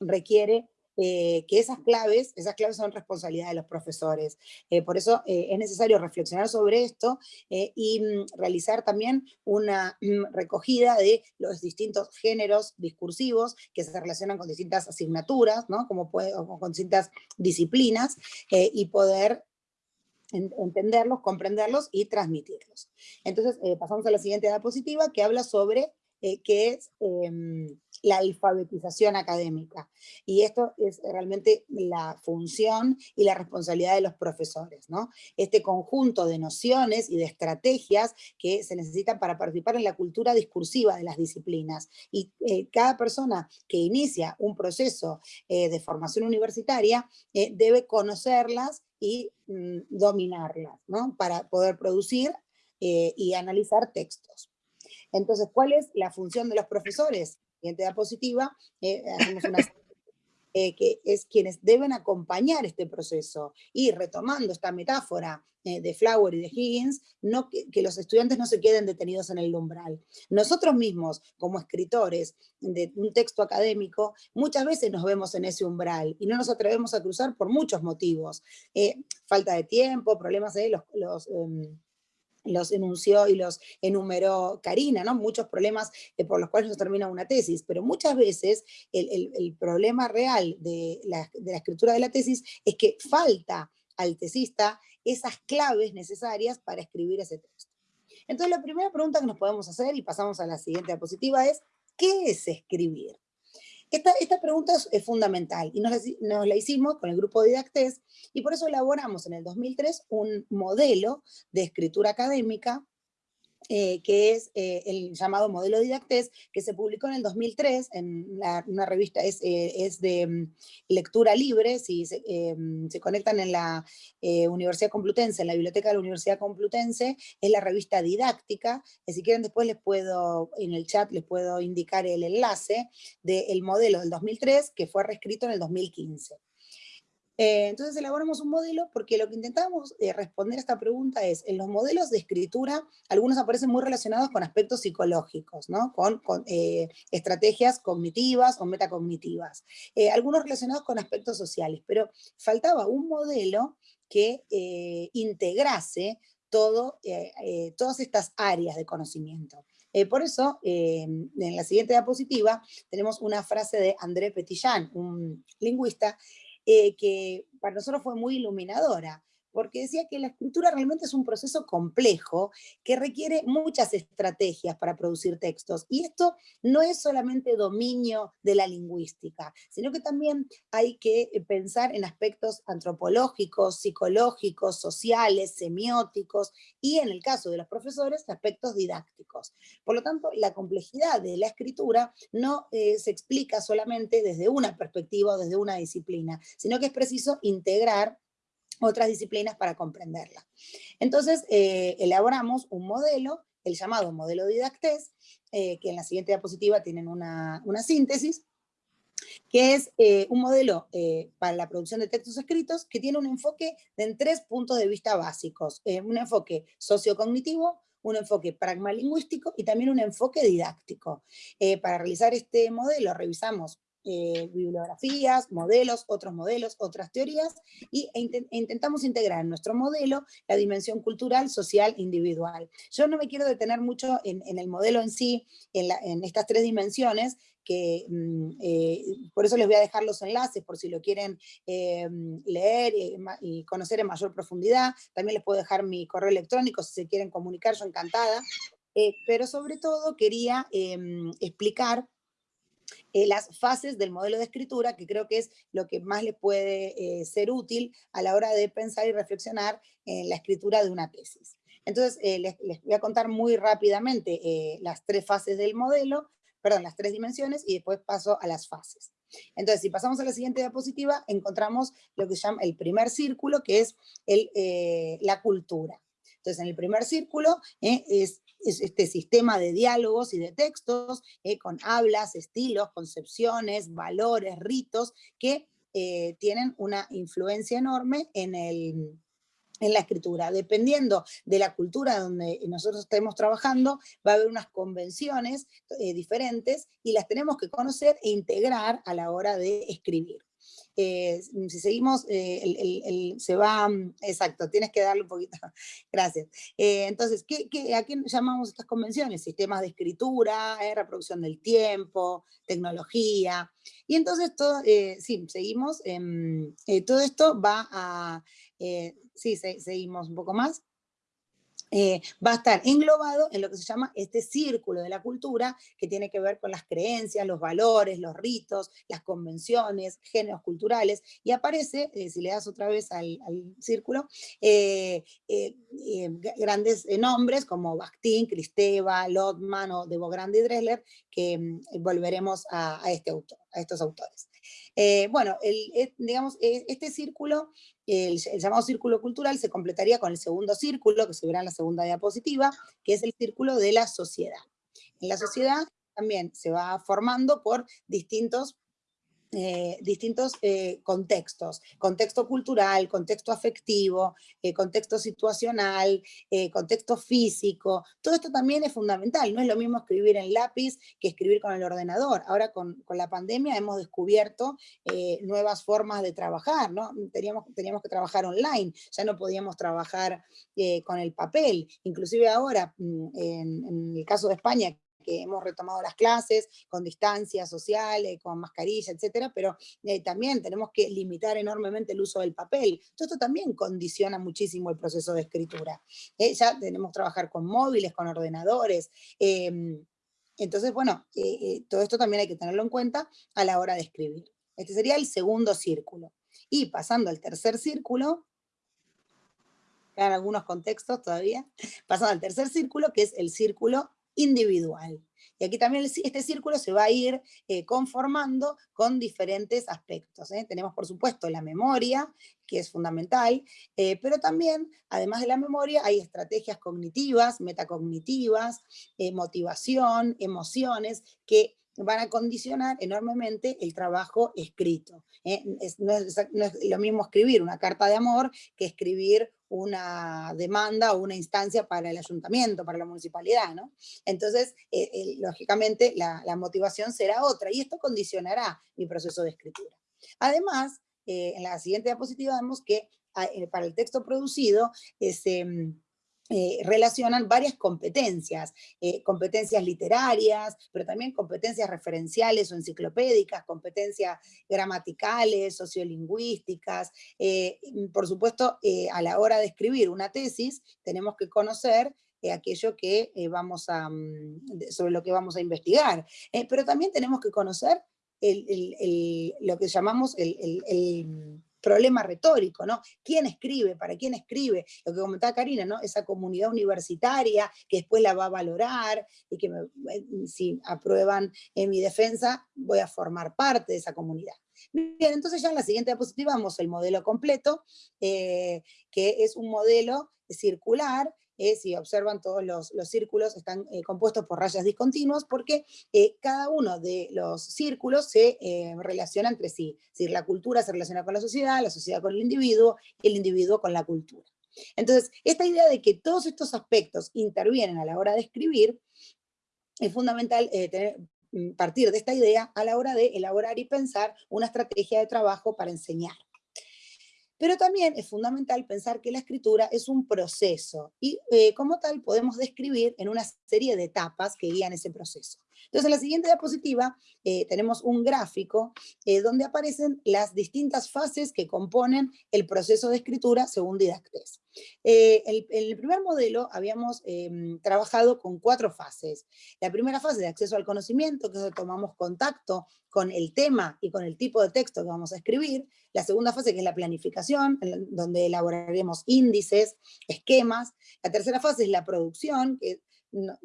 requiere eh, que esas claves, esas claves son responsabilidad de los profesores. Eh, por eso eh, es necesario reflexionar sobre esto y mm, realizar también una mm, recogida de los distintos géneros discursivos que se relacionan con distintas asignaturas, ¿no? como con distintas disciplinas, y poder entenderlos, comprenderlos y transmitirlos. Entonces pasamos a la siguiente diapositiva que habla sobre que es em, la alfabetización académica. Y esto es realmente la función y la responsabilidad de los profesores, ¿no? Este conjunto de nociones y de estrategias que se necesitan para participar en la cultura discursiva de las disciplinas. Y eh, cada persona que inicia un proceso eh, de formación universitaria eh, debe conocerlas y mm, dominarlas, ¿no? Para poder producir y analizar textos. Entonces, ¿cuál es la función de los profesores? siguiente diapositiva, eh, hacemos una eh, que es quienes deben acompañar este proceso. Y retomando esta metáfora eh, de Flower y de Higgins, que, los estudiantes no se queden detenidos en el umbral. Nosotros mismos, como escritores de un texto académico, muchas veces nos vemos en ese umbral y no nos atrevemos a cruzar por muchos motivos. falta de tiempo, problemas de los... los em, los enunció y los enumeró Karina, ¿no? Muchos problemas eh, por los cuales no termina una tesis, pero muchas veces el, problema real de la, de la, escritura de la tesis es que falta al tesista esas claves necesarias para escribir ese texto. Entonces la primera pregunta que nos podemos hacer, y pasamos a la siguiente diapositiva, es ¿qué es escribir? Esta, pregunta es, fundamental y nos la, hicimos con el grupo Didactes y por eso elaboramos en el 2003 un modelo de escritura académica eh, que es eh, el llamado modelo Didactes, que se publicó en el 2003 en una revista, es, eh, es de mm, lectura libre, si se, mm, se conectan en la Universidad Complutense, en la biblioteca de la Universidad Complutense, es la revista didáctica, si quieren después les puedo, en el chat les puedo indicar el enlace del modelo del 2003, que fue reescrito en el 2015. Eh, entonces elaboramos un modelo porque lo que intentamos eh, responder a esta pregunta es, en los modelos de escritura, algunos aparecen muy relacionados con aspectos psicológicos, ¿no? con, eh, estrategias cognitivas o metacognitivas, algunos relacionados con aspectos sociales, pero faltaba un modelo que integrase todo, todas estas áreas de conocimiento. por eso, en la siguiente diapositiva, tenemos una frase de André Petillán, un lingüista, eh, que para nosotros fue muy iluminadora porque decía que la escritura realmente es un proceso complejo que requiere muchas estrategias para producir textos. Y esto no es solamente dominio de la lingüística, sino que también hay que eh, pensar en aspectos antropológicos, psicológicos, sociales, semióticos y en el caso de los profesores, aspectos didácticos. Por lo tanto, la complejidad de la escritura no eh, se explica solamente desde una perspectiva o desde una disciplina, sino que es preciso integrar otras disciplinas para comprenderla. Entonces, eh, elaboramos un modelo, el llamado modelo didactés, eh, que en la siguiente diapositiva tienen una, síntesis, que es eh, un modelo para la producción de textos escritos que tiene un enfoque en tres puntos de vista básicos. un enfoque sociocognitivo, un enfoque pragmalingüístico y también un enfoque didáctico. para realizar este modelo revisamos eh, bibliografías, modelos, otros modelos, otras teorías, y, e, intentamos integrar en nuestro modelo la dimensión cultural, social, individual. Yo no me quiero detener mucho en, el modelo en sí, en, estas tres dimensiones, que mm, eh, por eso les voy a dejar los enlaces por si lo quieren eh, leer y, conocer en mayor profundidad. También les puedo dejar mi correo electrónico si se quieren comunicar, yo encantada. pero sobre todo quería em, explicar eh, las fases del modelo de escritura, que creo que es lo que más le puede eh, ser útil a la hora de pensar y reflexionar en la escritura de una tesis. Entonces, eh, les, voy a contar muy rápidamente las tres fases del modelo, perdón, las tres dimensiones, y después paso a las fases. Entonces, si pasamos a la siguiente diapositiva, encontramos lo que se llama el primer círculo, que es el, la cultura. Entonces, en el primer círculo es este sistema de diálogos y de textos eh, con hablas, estilos, concepciones, valores, ritos, que eh, tienen una influencia enorme en, el, en la escritura. Dependiendo de la cultura donde nosotros estemos trabajando, va a haber unas convenciones eh, diferentes y las tenemos que conocer e integrar a la hora de escribir. Eh, si seguimos, eh, se va, mm, exacto, tienes que darle un poquito, gracias. Eh, entonces, ¿qué, a qué llamamos estas convenciones? Sistemas de escritura, reproducción del tiempo, tecnología, y entonces, todo, sí, seguimos, todo esto va a, sí, seguimos un poco más. Eh, va a estar englobado en lo que se llama este círculo de la cultura, que tiene que ver con las creencias, los valores, los ritos, las convenciones, géneros culturales, y aparece, eh, si le das otra vez al, círculo, eh, grandes nombres como Bakhtin, Cristeva, Lotman o Debo Grande y Dressler, que mm, volveremos a, este autor, a estos autores. Bueno, digamos, este círculo el, llamado círculo cultural se completaría con el segundo círculo, que se verá en la segunda diapositiva, que es el círculo de la sociedad. En la sociedad también se va formando por distintos eh, distintos eh, contextos, contexto cultural, contexto afectivo, eh, contexto situacional, contexto físico, todo esto también es fundamental, no es lo mismo escribir en lápiz que escribir con el ordenador, ahora con, la pandemia hemos descubierto nuevas formas de trabajar, ¿no? Teníamos, teníamos que trabajar online, ya no podíamos trabajar con el papel, inclusive ahora, mm, en el caso de España, que hemos retomado las clases con distancia social, eh, con mascarilla, etcétera, pero eh, también tenemos que limitar enormemente el uso del papel. Todo esto también condiciona muchísimo el proceso de escritura. Eh, ya tenemos que trabajar con móviles, con ordenadores, em, entonces, bueno, todo esto también hay que tenerlo en cuenta a la hora de escribir. Este sería el segundo círculo. Y pasando al tercer círculo, quedan algunos contextos todavía, pasando al tercer círculo, que es el círculo individual. Y aquí también este círculo se va a ir eh, conformando con diferentes aspectos. ¿eh? Tenemos, por supuesto, la memoria, que es fundamental, eh, pero también, además de la memoria, hay estrategias cognitivas, metacognitivas, motivación, emociones, que van a condicionar enormemente el trabajo escrito. no, es, lo mismo escribir una carta de amor que escribir una demanda o una instancia para el ayuntamiento, para la municipalidad, ¿no? Entonces, eh, eh, lógicamente, la, motivación será otra, y esto condicionará mi proceso de escritura. Además, eh, en la siguiente diapositiva vemos que ah, para el texto producido, este, eh, relacionan varias competencias, eh, competencias literarias, pero también competencias referenciales o enciclopédicas, competencias gramaticales, sociolingüísticas. Eh, por supuesto, a la hora de escribir una tesis, tenemos que conocer aquello que vamos a, mm, sobre lo que vamos a investigar. pero también tenemos que conocer lo que llamamos el problema retórico, ¿no? ¿Quién escribe? ¿Para quién escribe? Lo que comentaba Karina, ¿no? Esa comunidad universitaria que después la va a valorar y que eh, si aprueban en mi defensa, voy a formar parte de esa comunidad. Bien, entonces ya en la siguiente diapositiva vamos el modelo completo, eh, que es un modelo circular eh, si observan todos los, círculos están eh, compuestos por rayas discontinuas porque eh, cada uno de los círculos se relaciona entre sí. Es la cultura se relaciona con la sociedad, la sociedad con el individuo, el individuo con la cultura. Entonces, esta idea de que todos estos aspectos intervienen a la hora de escribir, es fundamental mm, partir de esta idea a la hora de elaborar y pensar una estrategia de trabajo para enseñar. Pero también es fundamental pensar que la escritura es un proceso y eh, como tal podemos describir en una serie de etapas que guían ese proceso. Entonces en la siguiente diapositiva eh, tenemos un gráfico eh, donde aparecen las distintas fases que componen el proceso de escritura según Didactes. en el primer modelo habíamos em, trabajado con cuatro fases. La primera fase de acceso al conocimiento, que es donde tomamos contacto con el tema y con el tipo de texto que vamos a escribir. La segunda fase, que es la planificación, donde elaboraremos índices, esquemas. La tercera fase es la producción, que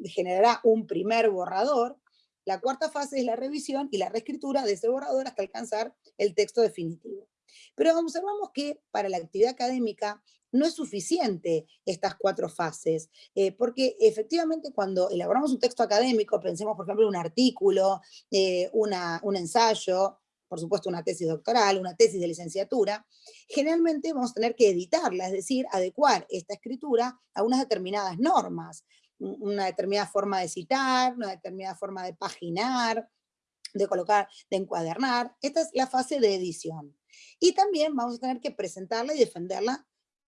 generará un primer borrador. La cuarta fase es la revisión y la reescritura de ese borrador hasta alcanzar el texto definitivo. Pero observamos que para la actividad académica no es suficiente estas cuatro fases, eh, porque efectivamente cuando elaboramos un texto académico, pensemos por ejemplo en un artículo, eh, un ensayo, por supuesto una tesis doctoral, una tesis de licenciatura, generalmente vamos a tener que editarla, es decir, adecuar esta escritura a unas determinadas normas, una determinada forma de citar, una determinada forma de paginar, de colocar, de encuadernar. Esta es la fase de edición. Y también vamos a tener que presentarla y defenderla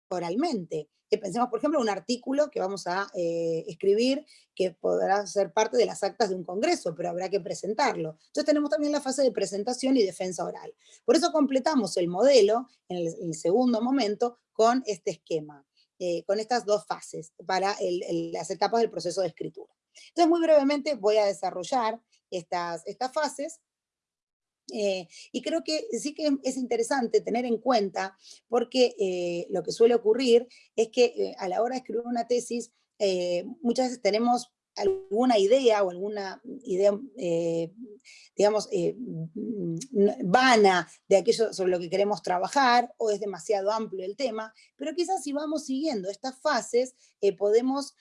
oralmente. Que pensemos, por ejemplo, un artículo que vamos a eh, escribir que podrá ser parte de las actas de un congreso, pero habrá que presentarlo. Entonces tenemos también la fase de presentación y defensa oral. Por eso completamos el modelo en el, segundo momento con este esquema. Con estas dos fases para las etapas del proceso de escritura. Entonces, muy brevemente voy a desarrollar estas, estas fases eh, y creo que sí que es interesante tener en cuenta, porque eh, lo que suele ocurrir es que eh, a la hora de escribir una tesis, muchas veces tenemos alguna idea o alguna idea, digamos, vana de aquello sobre lo que queremos trabajar, o es demasiado amplio el tema, pero quizás si vamos siguiendo estas fases, podemos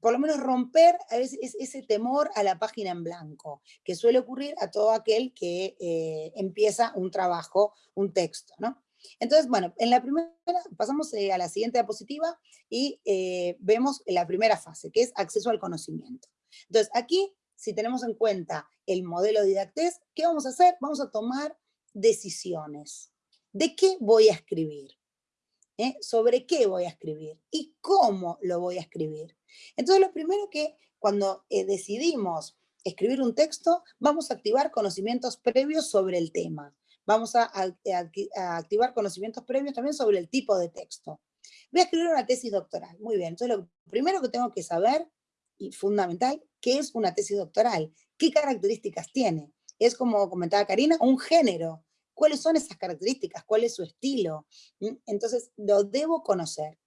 por lo menos romper ese temor a la página en blanco, que suele ocurrir a todo aquel que eh, empieza un trabajo, un texto, ¿no? Entonces, bueno, en la primera, pasamos eh, a la siguiente diapositiva y eh, vemos la primera fase, que es acceso al conocimiento. Entonces, aquí, si tenemos en cuenta el modelo didactés, ¿qué vamos a hacer? Vamos a tomar decisiones. ¿De qué voy a escribir? ¿Sobre qué voy a escribir? ¿Y cómo lo voy a escribir? Entonces lo primero que cuando eh, decidimos escribir un texto, vamos a activar conocimientos previos sobre el tema. Vamos a, activar conocimientos previos también sobre el tipo de texto. Voy a escribir una tesis doctoral. Muy bien, entonces lo primero que tengo que saber, y fundamental, ¿qué es una tesis doctoral? ¿Qué características tiene? Es como comentaba Karina, un género. ¿Cuáles son esas características? ¿Cuál es su estilo? ¿Mm? Entonces, lo debo conocer.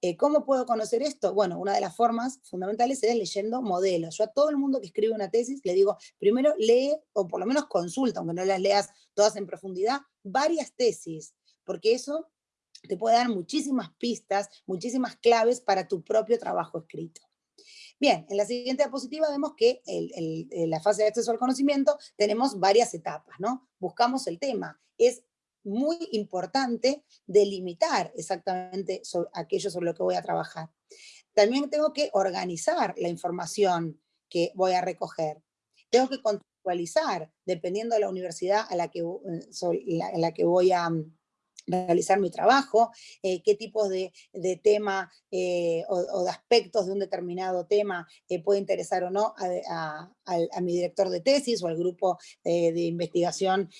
Eh, ¿Cómo puedo conocer esto? Bueno, una de las formas fundamentales es leyendo modelos. Yo a todo el mundo que escribe una tesis le digo, primero lee, o por lo menos consulta, aunque no las leas todas en profundidad, varias tesis, porque eso te puede dar muchísimas pistas, muchísimas claves para tu propio trabajo escrito. Bien, en la siguiente diapositiva vemos que en la fase de acceso al conocimiento tenemos varias etapas, ¿no? Buscamos el tema. Es muy importante delimitar exactamente aquello sobre lo que voy a trabajar. También tengo que organizar la información que voy a recoger. Tengo que contextualizar, dependiendo de la universidad a la que, eh, la que voy a, realizar mi trabajo, eh, qué tipos de, tema eh, o, de aspectos de un determinado tema eh, puede interesar o no a, mi director de tesis o al grupo de investigación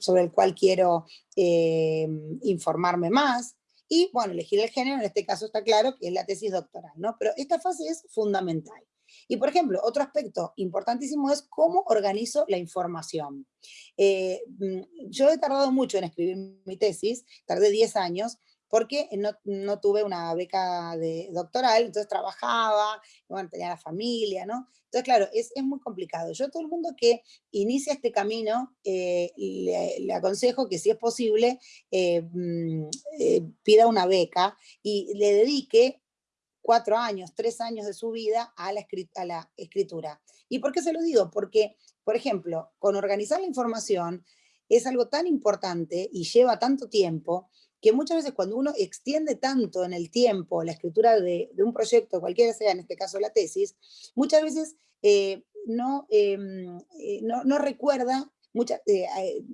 sobre el cual quiero informarme más. Y bueno, elegir el género, en este caso está claro que es la tesis doctoral, ¿no? Pero esta fase es fundamental. Y por ejemplo, otro aspecto importantísimo es cómo organizo la información. Eh, mm, yo he tardado mucho en escribir mi tesis, tardé 10 años, porque no, tuve una beca de doctoral, entonces trabajaba, bueno, tenía la familia, ¿no? Entonces, claro, es, muy complicado. Yo a todo el mundo que inicia este camino, eh, le, aconsejo que si es posible, eh, mm, pida una beca y le dedique cuatro años, tres años de su vida a la, escritura. ¿Y por qué se lo digo? Porque, por ejemplo, con organizar la información es algo tan importante y lleva tanto tiempo que muchas veces cuando uno extiende tanto en el tiempo la escritura de, un proyecto, cualquiera sea, en este caso la tesis, muchas veces eh, em, eh, no, no, recuerda muchos eh,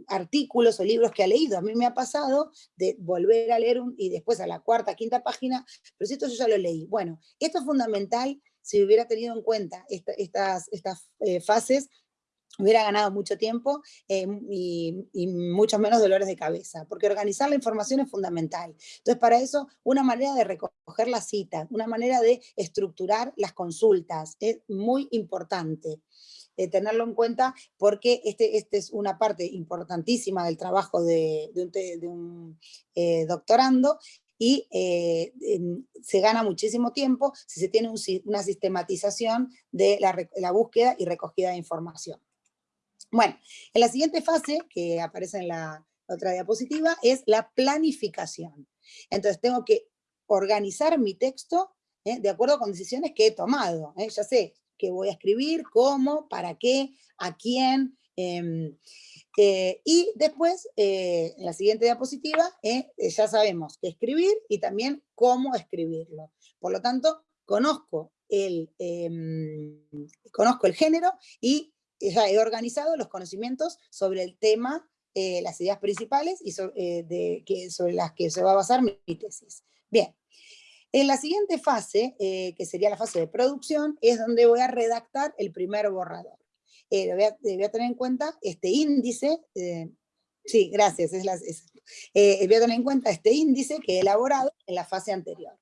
artículos o libros que ha leído. A mí me ha pasado de volver a leer un, y después a la cuarta, quinta página, pero si esto yo ya lo leí. Bueno, esto es fundamental si hubiera tenido en cuenta estas, estas eh, fases, hubiera ganado mucho tiempo eh, y, y, muchos menos dolores de cabeza, porque organizar la información es fundamental. Entonces, para eso, una manera de recoger las citas, una manera de estructurar las consultas, es muy importante. Eh, tenerlo en cuenta porque este, este es una parte importantísima del trabajo de, un, eh, doctorando y eh, se gana muchísimo tiempo si se tiene una sistematización de la, búsqueda y recogida de información. Bueno, en la siguiente fase, que aparece en la otra diapositiva, es la planificación. Entonces tengo que organizar mi texto de acuerdo con decisiones que he tomado. Ya sé, qué voy a escribir, cómo, para qué, a quién. Em, eh, y después, eh, en la siguiente diapositiva, eh, ya sabemos qué escribir y también cómo escribirlo. Por lo tanto, conozco el, em, conozco el género y ya he organizado los conocimientos sobre el tema, las ideas principales y de, que, sobre las que se va a basar mi tesis. Bien, en la siguiente fase, eh, que sería la fase de producción, es donde voy a redactar el primer borrador. Eh, voy, a, tener en cuenta este índice, eh, Sí, gracias. Es la, eh, voy a tener en cuenta este índice que he elaborado en la fase anterior.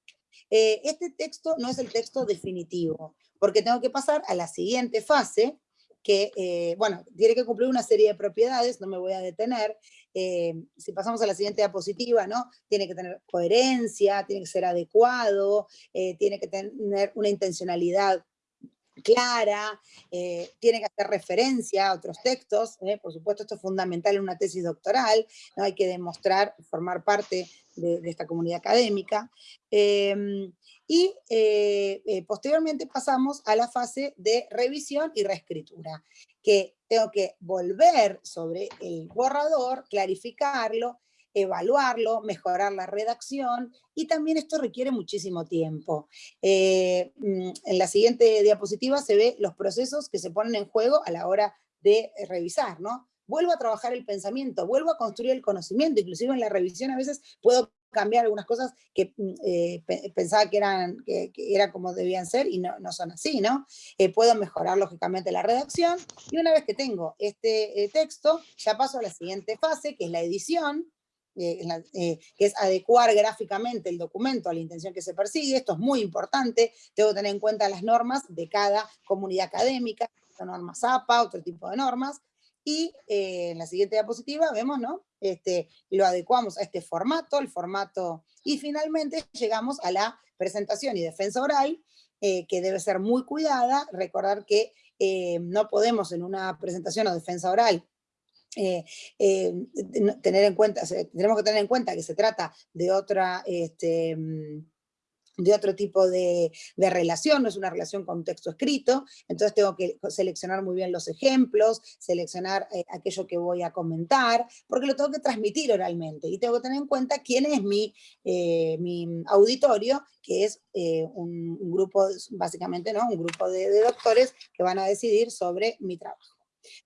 Este texto no es el texto definitivo, porque tengo que pasar a la siguiente fase, que, eh, bueno, tiene que cumplir una serie de propiedades, no me voy a detener. si pasamos a la siguiente diapositiva, ¿no? Tiene que tener coherencia, tiene que ser adecuado, tiene que tener una intencionalidad clara, eh, tiene que hacer referencia a otros textos, eh, por supuesto esto es fundamental en una tesis doctoral, ¿no? hay que demostrar, formar parte de, esta comunidad académica, em, y eh, posteriormente pasamos a la fase de revisión y reescritura, que tengo que volver sobre el borrador, clarificarlo, evaluarlo, mejorar la redacción, y también esto requiere muchísimo tiempo. Eh, mm, en la siguiente diapositiva se ve los procesos que se ponen en juego a la hora de revisar, ¿no? Vuelvo a trabajar el pensamiento, vuelvo a construir el conocimiento, inclusive en la revisión a veces puedo cambiar algunas cosas que mm, eh, pensaba que eran, que, como debían ser y no, son así, ¿no? Eh, puedo mejorar lógicamente la redacción y una vez que tengo este texto, ya paso a la siguiente fase, que es la edición, eh, eh, que es adecuar gráficamente el documento a la intención que se persigue. Esto es muy importante, tengo que tener en cuenta las normas de cada comunidad académica, normas APA, otro tipo de normas, y eh, en la siguiente diapositiva vemos, ¿no? Este, lo adecuamos a este formato, el formato, y finalmente llegamos a la presentación y defensa oral, que debe ser muy cuidada, recordar que no podemos en una presentación o defensa oral eh, eh, tener en cuenta, tenemos que tener en cuenta que se trata de otra, este, mm, de otro tipo de, relación, no es una relación con texto escrito, entonces tengo que seleccionar muy bien los ejemplos, seleccionar eh, aquello que voy a comentar, porque lo tengo que transmitir oralmente, y tengo que tener en cuenta quién es mi, mi auditorio, que es un, grupo, básicamente, ¿no? un grupo de doctores que van a decidir sobre mi trabajo.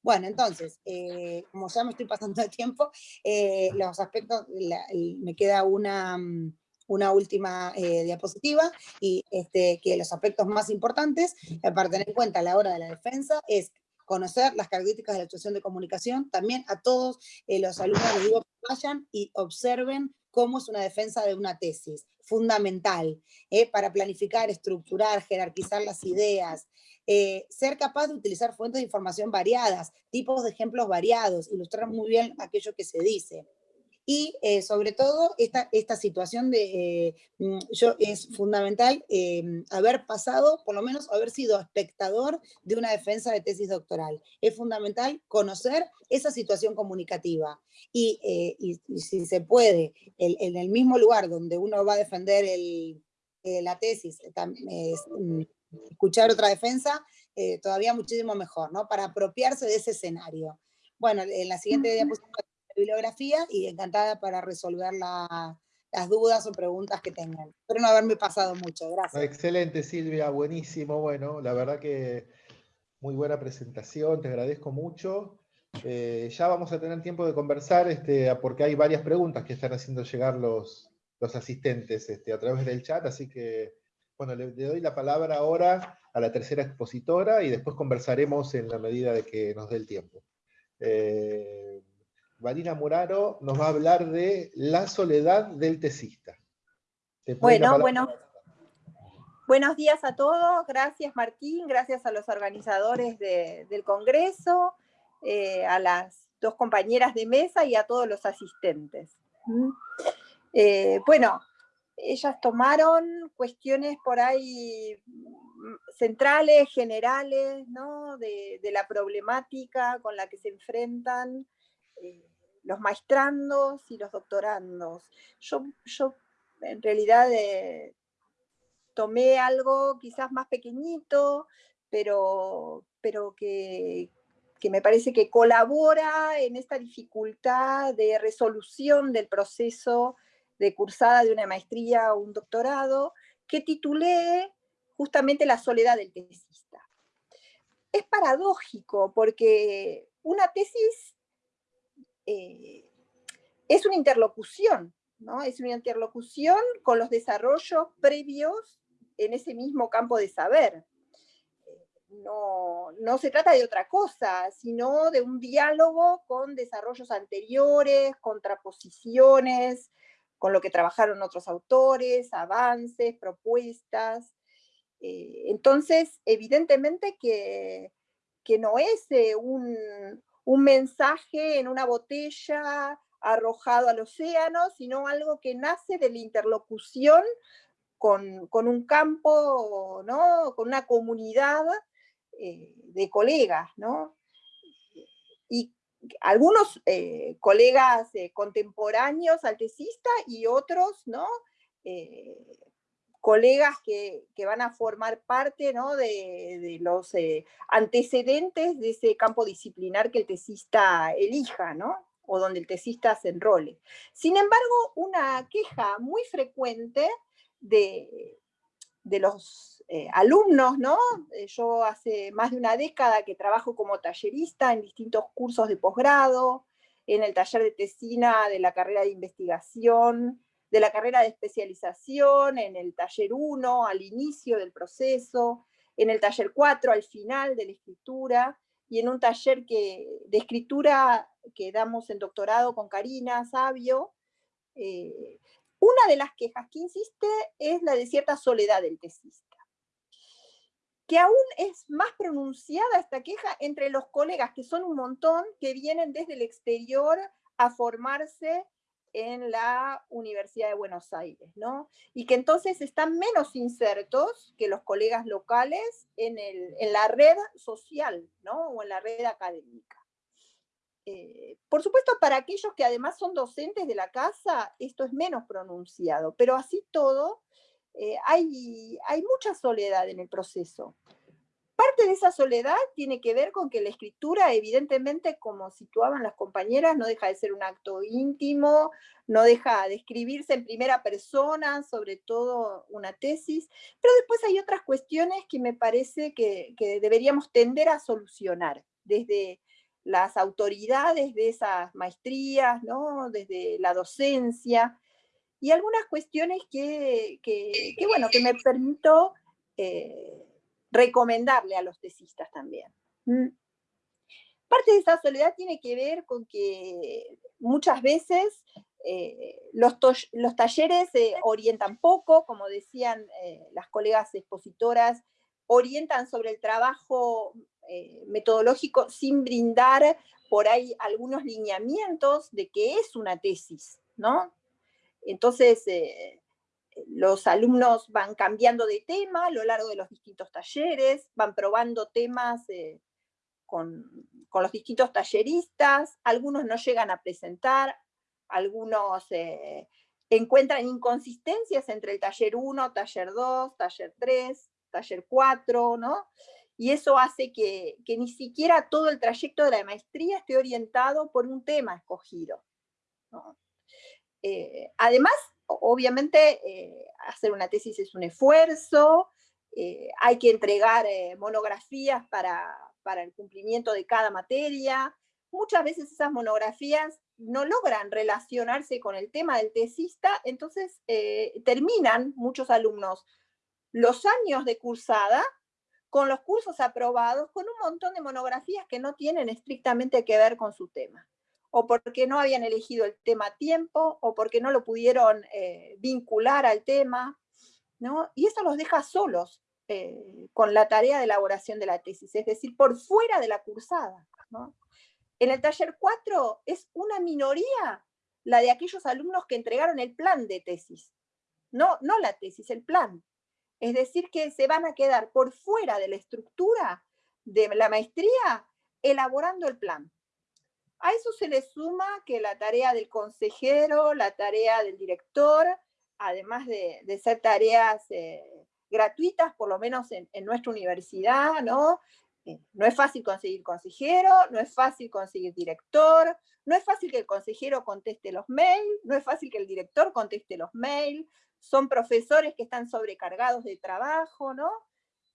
Bueno, entonces, eh, como ya me estoy pasando el tiempo, eh, los aspectos, me queda una, mm, una última eh, diapositiva, y este, que los aspectos más importantes para tener en cuenta a la hora de la defensa es conocer las características de la actuación de comunicación, también a todos los alumnos les digo que vayan y observen cómo es una defensa de una tesis, fundamental, para planificar, estructurar, jerarquizar las ideas, eh, ser capaz de utilizar fuentes de información variadas, tipos de ejemplos variados, ilustrar muy bien aquello que se dice. Y eh, sobre todo esta, esta situación de, eh, mm, yo, es fundamental haber pasado, por lo menos haber sido espectador de una defensa de tesis doctoral. Es fundamental conocer esa situación comunicativa. Y, si se puede, en el mismo lugar donde uno va a defender el, la tesis, mm, escuchar otra defensa, eh, todavía muchísimo mejor, ¿no? Para apropiarse de ese escenario. Bueno, en la siguiente diapositiva bibliografía y encantada para resolver las dudas o preguntas que tengan. Espero no haberme pasado mucho, gracias. Excelente Silvia, buenísimo, bueno, la verdad que muy buena presentación, te agradezco mucho. Eh, ya vamos a tener tiempo de conversar, este, porque hay varias preguntas que están haciendo llegar los, los asistentes este, a través del chat, así que bueno, le, doy la palabra ahora a la tercera expositora y después conversaremos en la medida de que nos dé el tiempo. Eh, Marina Muraro nos va a hablar de la soledad del tesista. Bueno, bueno. Buenos días a todos, gracias Martín, gracias a los organizadores del Congreso, eh, a las dos compañeras de mesa y a todos los asistentes. ¿Mm? Eh, bueno, ellas tomaron cuestiones por ahí centrales, generales, ¿no? de, la problemática con la que se enfrentan eh, los maestrandos y los doctorandos. Yo, yo en realidad eh, tomé algo quizás más pequeñito, pero, pero que, que me parece que colabora en esta dificultad de resolución del proceso de cursada de una maestría o un doctorado, que titulé justamente La soledad del tesista. Es paradójico porque una tesis eh, es una interlocución, ¿no? es una interlocución con los desarrollos previos en ese mismo campo de saber. no, se trata de otra cosa, sino de un diálogo con desarrollos anteriores, contraposiciones, con lo que trabajaron otros autores, avances, propuestas. Eh, entonces, evidentemente que, no es eh, un, mensaje en una botella arrojado al océano, sino algo que nace de la interlocución con, con un campo, ¿no? con una comunidad eh, de colegas, ¿no? Y algunos eh, colegas eh, contemporáneos altesistas y otros, ¿no? Colegas que, van a formar parte de, los antecedentes de ese campo disciplinar que el tesista elija, ¿no? o donde el tesista se enrole. Sin embargo, una queja muy frecuente de, de los eh, alumnos, ¿no? Eh, yo hace más de una década que trabajo como tallerista en distintos cursos de posgrado, en el taller de tesina de la carrera de investigación, de la carrera de especialización, en el taller 1 al inicio del proceso, en el taller 4 al final de la escritura, y en un taller que, de escritura que damos en doctorado con Karina Sabio, eh, una de las quejas que insiste es la de cierta soledad del tesista, que aún es más pronunciada esta queja entre los colegas, que son un montón, que vienen desde el exterior a formarse en la Universidad de Buenos Aires, ¿no? Y que entonces están menos insertos que los colegas locales en, en la red social, ¿no? O en la red académica. Eh, por supuesto, para aquellos que además son docentes de la casa, esto es menos pronunciado, pero así todo, eh, hay, hay mucha soledad en el proceso. Parte de esa soledad tiene que ver con que la escritura, evidentemente, como situaban las compañeras, no deja de ser un acto íntimo, no deja de escribirse en primera persona, sobre todo una tesis, pero después hay otras cuestiones que me parece que, deberíamos tender a solucionar, desde las autoridades de esas maestrías, ¿no? desde la docencia, y algunas cuestiones que, bueno, que me permito eh, recomendarle a los tesistas también. Parte de esa soledad tiene que ver con que muchas veces eh, los, los, talleres se orientan poco, como decían eh, las colegas expositoras, orientan sobre el trabajo eh, metodológico sin brindar por ahí algunos lineamientos de qué es una tesis, ¿no? Entonces, eh, los alumnos van cambiando de tema a lo largo de los distintos talleres, van probando temas eh, con, con, los distintos talleristas, algunos no llegan a presentar, algunos encuentran inconsistencias entre el taller 1, taller 2, taller 3, taller 4, ¿no? y eso hace que, ni siquiera todo el trayecto de la maestría esté orientado por un tema escogido. Eh, además, obviamente, eh, hacer una tesis es un esfuerzo, eh, hay que entregar monografías para, para el cumplimiento de cada materia, muchas veces esas monografías no logran relacionarse con el tema del tesista, entonces terminan muchos alumnos los años de cursada con los cursos aprobados, con un montón de monografías que no tienen estrictamente que ver con su tema, o porque no habían elegido el tema a tiempo, o porque no lo pudieron eh, vincular al tema, ¿no? y eso los deja solos eh, con la tarea de elaboración de la tesis, es decir, por fuera de la cursada. En el taller 4 es una minoría la de aquellos alumnos que entregaron el plan de tesis, no, no la tesis, el plan. Es decir, que se van a quedar por fuera de la estructura de la maestría elaborando el plan. A eso se le suma que la tarea del consejero, la tarea del director, además de, ser tareas eh, gratuitas, por lo menos en, nuestra universidad, ¿no? Eh, no es fácil conseguir consejero, no es fácil conseguir director, no es fácil que el consejero conteste los mails, no es fácil que el director conteste los mails, son profesores que están sobrecargados de trabajo, ¿no?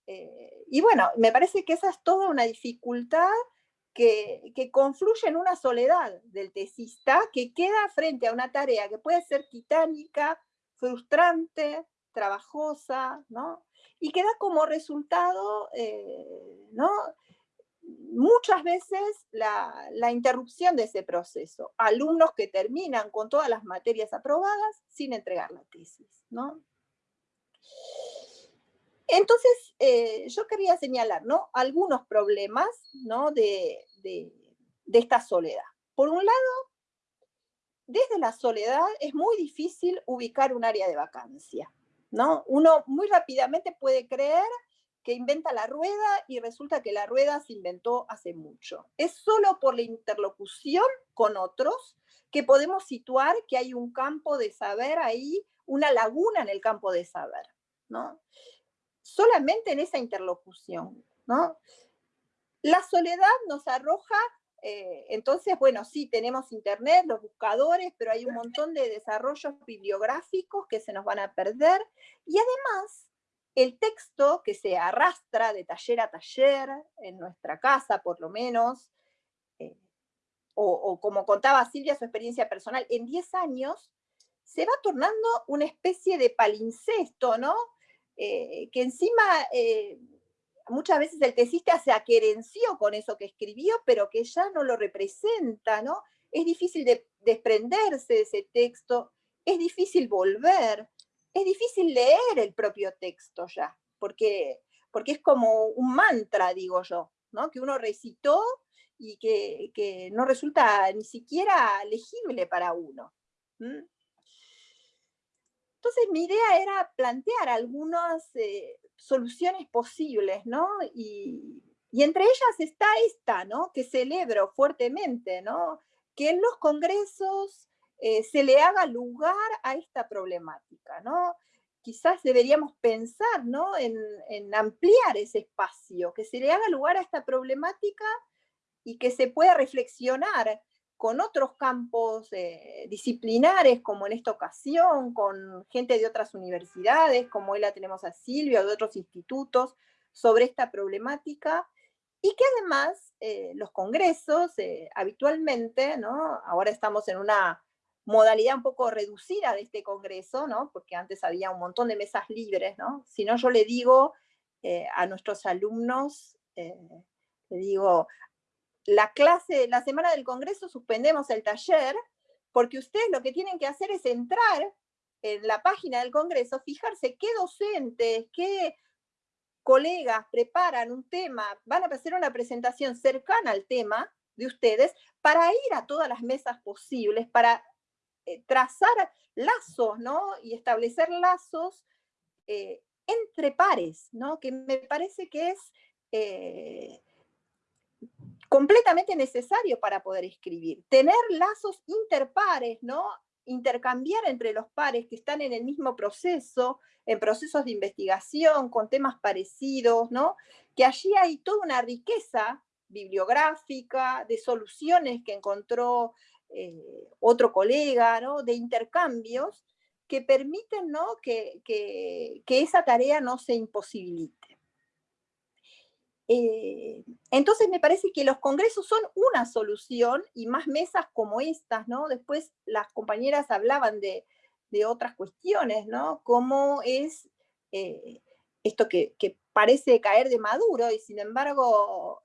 Eh, y bueno, me parece que esa es toda una dificultad que, confluye en una soledad del tesista que queda frente a una tarea que puede ser titánica, frustrante, trabajosa, ¿no? y que da como resultado, eh, ¿no? muchas veces la, interrupción de ese proceso. Alumnos que terminan con todas las materias aprobadas sin entregar la tesis. ¿no? Entonces, eh, yo quería señalar ¿no? algunos problemas ¿no? de, de esta soledad. Por un lado, desde la soledad es muy difícil ubicar un área de vacancia. ¿no? Uno muy rápidamente puede creer que inventa la rueda y resulta que la rueda se inventó hace mucho. Es solo por la interlocución con otros que podemos situar que hay un campo de saber ahí, una laguna en el campo de saber, ¿no? Solamente en esa interlocución, ¿no? La soledad nos arroja, eh, entonces, bueno, sí, tenemos internet, los buscadores, pero hay un montón de desarrollos bibliográficos que se nos van a perder, y además el texto que se arrastra de taller a taller, en nuestra casa por lo menos, eh, o, como contaba Silvia su experiencia personal, en 10 años se va tornando una especie de palincesto, ¿no? Eh, que encima eh, muchas veces el tesista se aquerenció con eso que escribió, pero que ya no lo representa, ¿no? Es difícil de desprenderse de ese texto, es difícil volver es difícil leer el propio texto ya, porque, porque es como un mantra, digo yo, ¿no? que uno recitó y que, no resulta ni siquiera legible para uno. Entonces mi idea era plantear algunas eh, soluciones posibles, ¿no? Y, entre ellas está esta, ¿no? Que celebro fuertemente, ¿no? Que en los congresos eh, se le haga lugar a esta problemática, ¿no? Quizás deberíamos pensar ¿no? en, ampliar ese espacio, que se le haga lugar a esta problemática y que se pueda reflexionar con otros campos eh, disciplinares, como en esta ocasión, con gente de otras universidades, como hoy la tenemos a Silvia, o de otros institutos, sobre esta problemática, y que además eh, los congresos habitualmente, ¿no? ahora estamos en una modalidad un poco reducida de este congreso, ¿no? porque antes había un montón de mesas libres, ¿no? si no yo le digo eh, a nuestros alumnos, eh, le digo, la clase, la semana del congreso suspendemos el taller, porque ustedes lo que tienen que hacer es entrar en la página del congreso, fijarse qué docentes, qué colegas preparan un tema, van a hacer una presentación cercana al tema de ustedes, para ir a todas las mesas posibles, para eh, trazar lazos, ¿no? Y establecer lazos eh, entre pares, ¿no? Que me parece que es eh, completamente necesario para poder escribir. Tener lazos interpares, ¿no? Intercambiar entre los pares que están en el mismo proceso, en procesos de investigación, con temas parecidos, ¿no? Que allí hay toda una riqueza bibliográfica, de soluciones que encontró eh, otro colega, ¿no? de intercambios que permiten ¿no? que, esa tarea no se imposibilite. Eh, entonces me parece que los congresos son una solución y más mesas como estas, ¿no? Después las compañeras hablaban de, otras cuestiones, ¿no? Cómo es eh, esto que, parece caer de maduro y sin embargo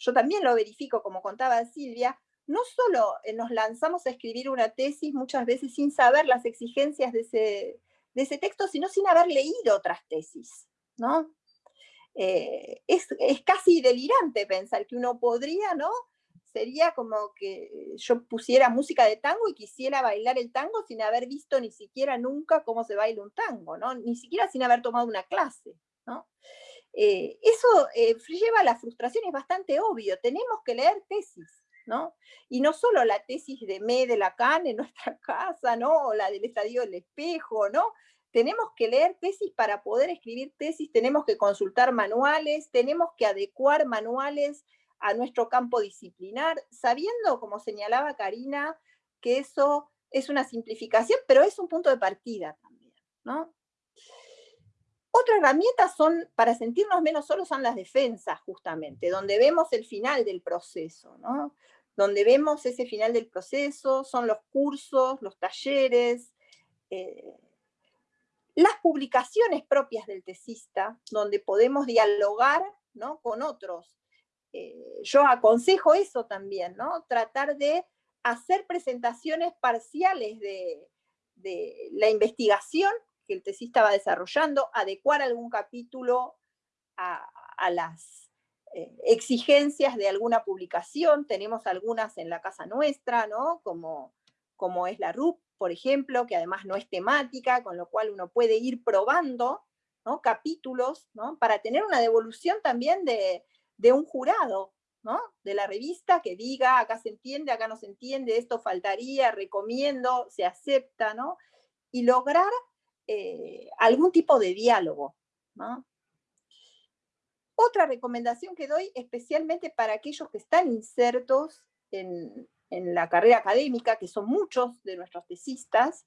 yo también lo verifico, como contaba Silvia, no solo eh, nos lanzamos a escribir una tesis muchas veces sin saber las exigencias de ese, de ese texto, sino sin haber leído otras tesis, ¿no? Eh, es, casi delirante pensar que uno podría, ¿no? Sería como que yo pusiera música de tango y quisiera bailar el tango sin haber visto ni siquiera nunca cómo se baila un tango, ¿no? Ni siquiera sin haber tomado una clase, ¿no? Eh, eso lleva a la frustración, es bastante obvio, tenemos que leer tesis, y no solo la tesis de Me de Lacan en nuestra casa, ¿no? O la del estadio del espejo, ¿no? Tenemos que leer tesis para poder escribir tesis, tenemos que consultar manuales, tenemos que adecuar manuales a nuestro campo disciplinar, sabiendo, como señalaba Karina, que eso es una simplificación, pero es un punto de partida también, ¿no? Otra herramienta son, para sentirnos menos solos, son las defensas, justamente, donde vemos el final del proceso, ¿no? donde vemos ese final del proceso, son los cursos, los talleres, eh, las publicaciones propias del tesista, donde podemos dialogar ¿no? con otros. Eh, yo aconsejo eso también, ¿no? tratar de hacer presentaciones parciales de, la investigación que el tesista va desarrollando, adecuar algún capítulo a, las eh, exigencias de alguna publicación, tenemos algunas en la casa nuestra, ¿no? como, como es la RUP, por ejemplo, que además no es temática, con lo cual uno puede ir probando capítulos para tener una devolución también de, de un jurado, ¿no? de la revista que diga, acá se entiende, acá no se entiende, esto faltaría, recomiendo, se acepta, ¿no? y lograr eh, algún tipo de diálogo. Otra recomendación que doy especialmente para aquellos que están insertos en, la carrera académica, que son muchos de nuestros tesistas,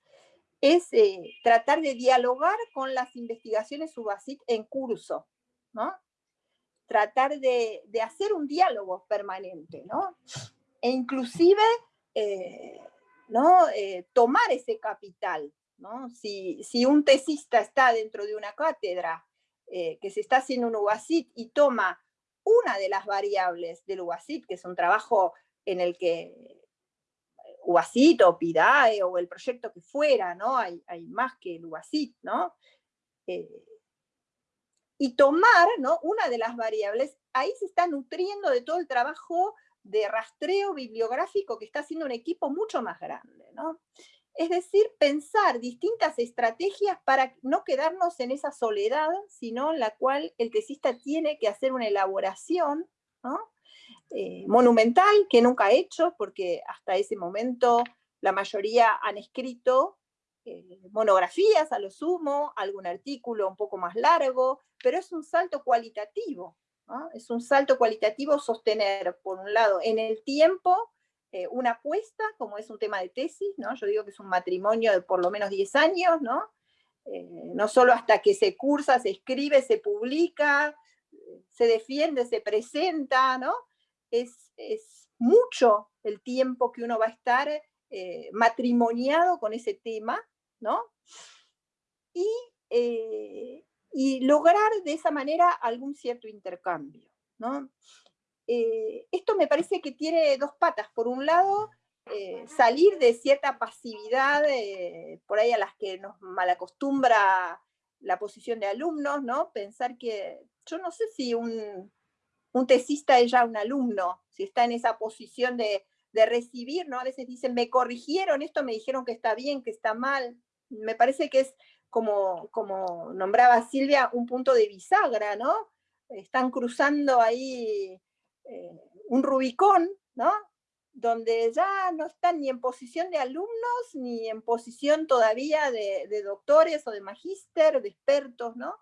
es eh, tratar de dialogar con las investigaciones subasit en curso. ¿no? tratar de, hacer un diálogo permanente, ¿no? E inclusive, eh, ¿no? Eh, tomar ese capital, ¿no? Si, un tesista está dentro de una cátedra que se está haciendo un UASIT y toma una de las variables del UASIT, que es un trabajo en el que UASIT o PIDAE o el proyecto que fuera, ¿no? Hay, más que el UASIT, ¿no? y tomar ¿no? una de las variables, ahí se está nutriendo de todo el trabajo de rastreo bibliográfico que está haciendo un equipo mucho más grande. ¿no? Es decir, pensar distintas estrategias para no quedarnos en esa soledad, sino en la cual el tesista tiene que hacer una elaboración eh, monumental que nunca ha hecho, porque hasta ese momento la mayoría han escrito eh, monografías a lo sumo, algún artículo un poco más largo, pero es un salto cualitativo, es un salto cualitativo sostener, por un lado, en el tiempo, eh, una apuesta, como es un tema de tesis, ¿no? yo digo que es un matrimonio de por lo menos 10 años, ¿no? No solo hasta que se cursa, se escribe, se publica, se defiende, se presenta, ¿no? Es, es mucho el tiempo que uno va a estar matrimoniado con ese tema, ¿no? Eh, y, lograr de esa manera algún cierto intercambio, ¿no? Eh, esto me parece que tiene dos patas. Por un lado, eh, salir de cierta pasividad, por ahí a las que nos malacostumbra la posición de alumnos, ¿no? Pensar que, yo no sé si un, un tesista es ya un alumno, si está en esa posición de, de recibir, ¿no? A veces dicen, me corrigieron, esto me dijeron que está bien, que está mal me parece que es, como, como nombraba Silvia, un punto de bisagra, ¿no? Están cruzando ahí eh, un Rubicón, ¿no? Donde ya no están ni en posición de alumnos, ni en posición todavía de, doctores o de magíster, de expertos, ¿no?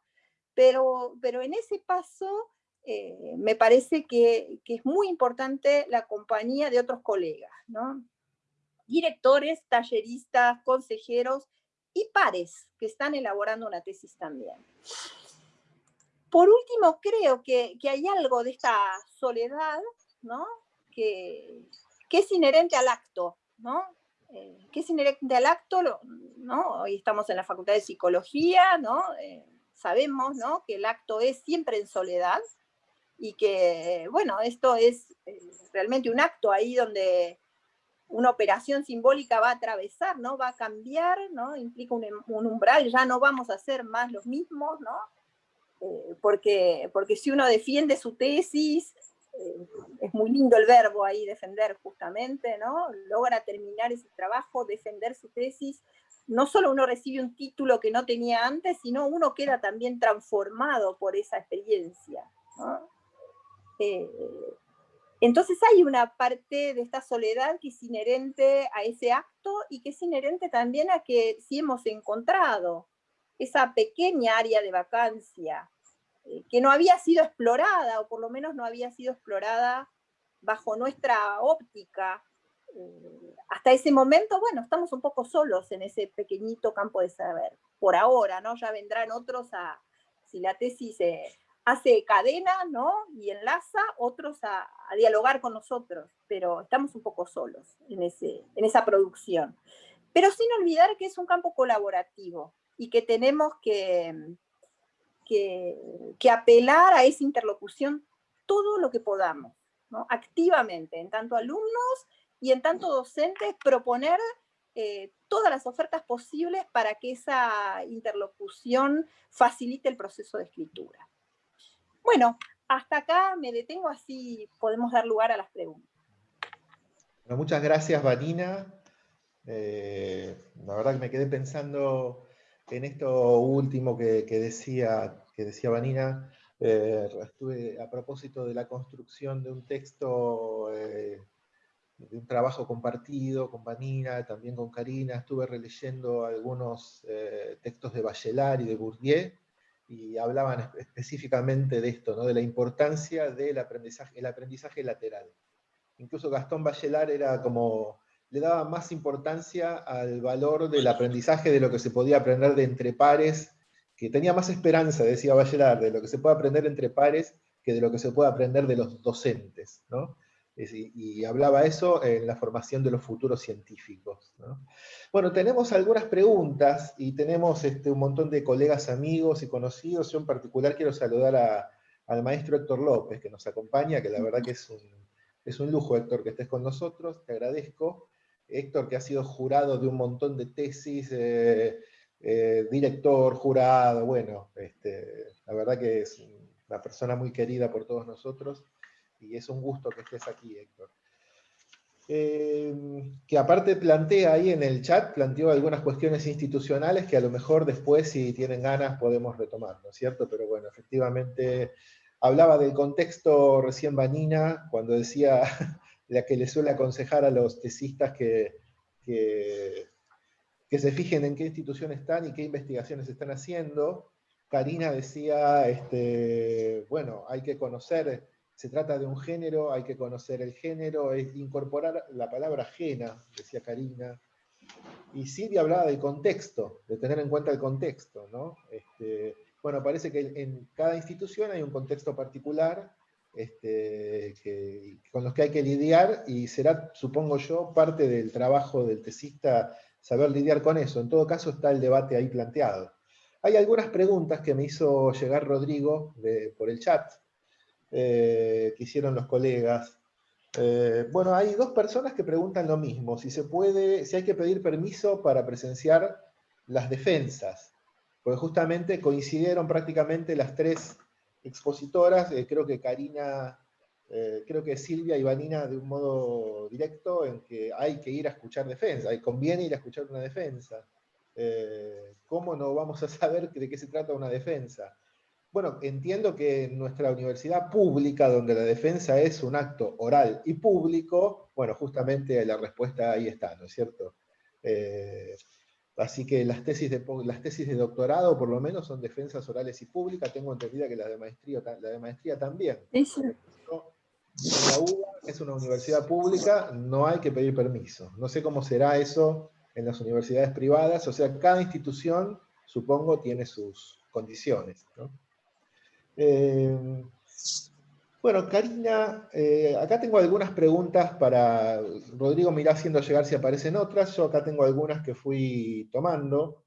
Pero, pero en ese paso eh, me parece que, que, es muy importante la compañía de otros colegas, ¿no? Directores, talleristas, consejeros, y pares que están elaborando una tesis también. Por último, creo que, hay algo de esta soledad, ¿no? Que, es inherente al acto, ¿no? Eh, que es inherente al acto, ¿no? Hoy estamos en la Facultad de Psicología, ¿no? Eh, sabemos, ¿no? Que el acto es siempre en soledad y que, bueno, esto es eh, realmente un acto ahí donde una operación simbólica va a atravesar, ¿no? Va a cambiar, ¿no? Implica un, umbral, ya no vamos a ser más los mismos, ¿no? Eh, porque, porque si uno defiende su tesis, eh, es muy lindo el verbo ahí, defender justamente, ¿no? Logra terminar ese trabajo, defender su tesis, no solo uno recibe un título que no tenía antes, sino uno queda también transformado por esa experiencia, ¿no? Eh, entonces hay una parte de esta soledad que es inherente a ese acto y que es inherente también a que si hemos encontrado esa pequeña área de vacancia eh, que no había sido explorada, o por lo menos no había sido explorada bajo nuestra óptica, eh, hasta ese momento, bueno, estamos un poco solos en ese pequeñito campo de saber, por ahora, ¿no? Ya vendrán otros a, si la tesis se hace cadena, ¿no? Y enlaza otros a, dialogar con nosotros, pero estamos un poco solos en, ese, en esa producción. Pero sin olvidar que es un campo colaborativo, y que tenemos que, que, apelar a esa interlocución todo lo que podamos, activamente, en tanto alumnos y en tanto docentes, proponer eh, todas las ofertas posibles para que esa interlocución facilite el proceso de escritura. Bueno, hasta acá me detengo, así podemos dar lugar a las preguntas. muchas gracias, Vanina. Eh, la verdad que me quedé pensando en esto último que, decía, que decía Vanina. Eh, estuve a propósito de la construcción de un texto, eh, de un trabajo compartido con Vanina, también con Karina. Estuve releyendo algunos textos de Bachelard y de Bourdieu, y hablaban específicamente de esto, ¿no? de la importancia del aprendizaje, el aprendizaje lateral. Incluso Gastón Bachelard era como, le daba más importancia al valor del aprendizaje de lo que se podía aprender de entre pares, que tenía más esperanza, decía Bachelard, de lo que se puede aprender entre pares que de lo que se puede aprender de los docentes. ¿no? Y, hablaba eso en la formación de los futuros científicos. Bueno, tenemos algunas preguntas y tenemos este, un montón de colegas, amigos y conocidos. Yo en particular quiero saludar al maestro Héctor López, que nos acompaña, que la verdad que es un, es un lujo, Héctor, que estés con nosotros, te agradezco. Héctor, que ha sido jurado de un montón de tesis, eh, eh, director, jurado, bueno, este, la verdad que es una persona muy querida por todos nosotros y es un gusto que estés aquí, Héctor. Eh, que aparte plantea ahí en el chat, planteó algunas cuestiones institucionales que a lo mejor después, si tienen ganas, podemos retomar, ¿no es cierto? Pero bueno, efectivamente, hablaba del contexto recién Vanina, cuando decía la que le suele aconsejar a los tesistas que, que, que se fijen en qué institución están y qué investigaciones están haciendo. Karina decía, este, bueno, hay que conocer se trata de un género, hay que conocer el género, es incorporar la palabra ajena, decía Karina. Y Silvia hablaba del contexto, de tener en cuenta el contexto, ¿no? Este, bueno, parece que en cada institución hay un contexto particular este, con los que hay que lidiar y será, supongo yo, parte del trabajo del tesista saber lidiar con eso. En todo caso está el debate ahí planteado. Hay algunas preguntas que me hizo llegar Rodrigo por el chat, eh, que hicieron los colegas. Eh, bueno, hay dos personas que preguntan lo mismo, si se puede, si hay que pedir permiso para presenciar las defensas, porque justamente coincidieron prácticamente las tres expositoras, eh, creo que Karina, creo que Silvia y Vanina de un modo directo, en que hay que ir a escuchar defensa, y conviene ir a escuchar una defensa. ¿Cómo no vamos a saber de qué se trata una defensa? Bueno, entiendo que en nuestra universidad pública, donde la defensa es un acto oral y público, bueno, justamente la respuesta ahí está, ¿no es cierto? Eh, así que las tesis, de, las tesis de doctorado, por lo menos, son defensas orales y públicas. Tengo entendida que la de maestría, la de maestría también. La UBA es una universidad pública, no hay que pedir permiso. No sé cómo será eso en las universidades privadas, o sea, cada institución, supongo, tiene sus condiciones, ¿no? Eh, bueno, Karina, eh, acá tengo algunas preguntas para... Rodrigo me irá haciendo llegar si aparecen otras, yo acá tengo algunas que fui tomando.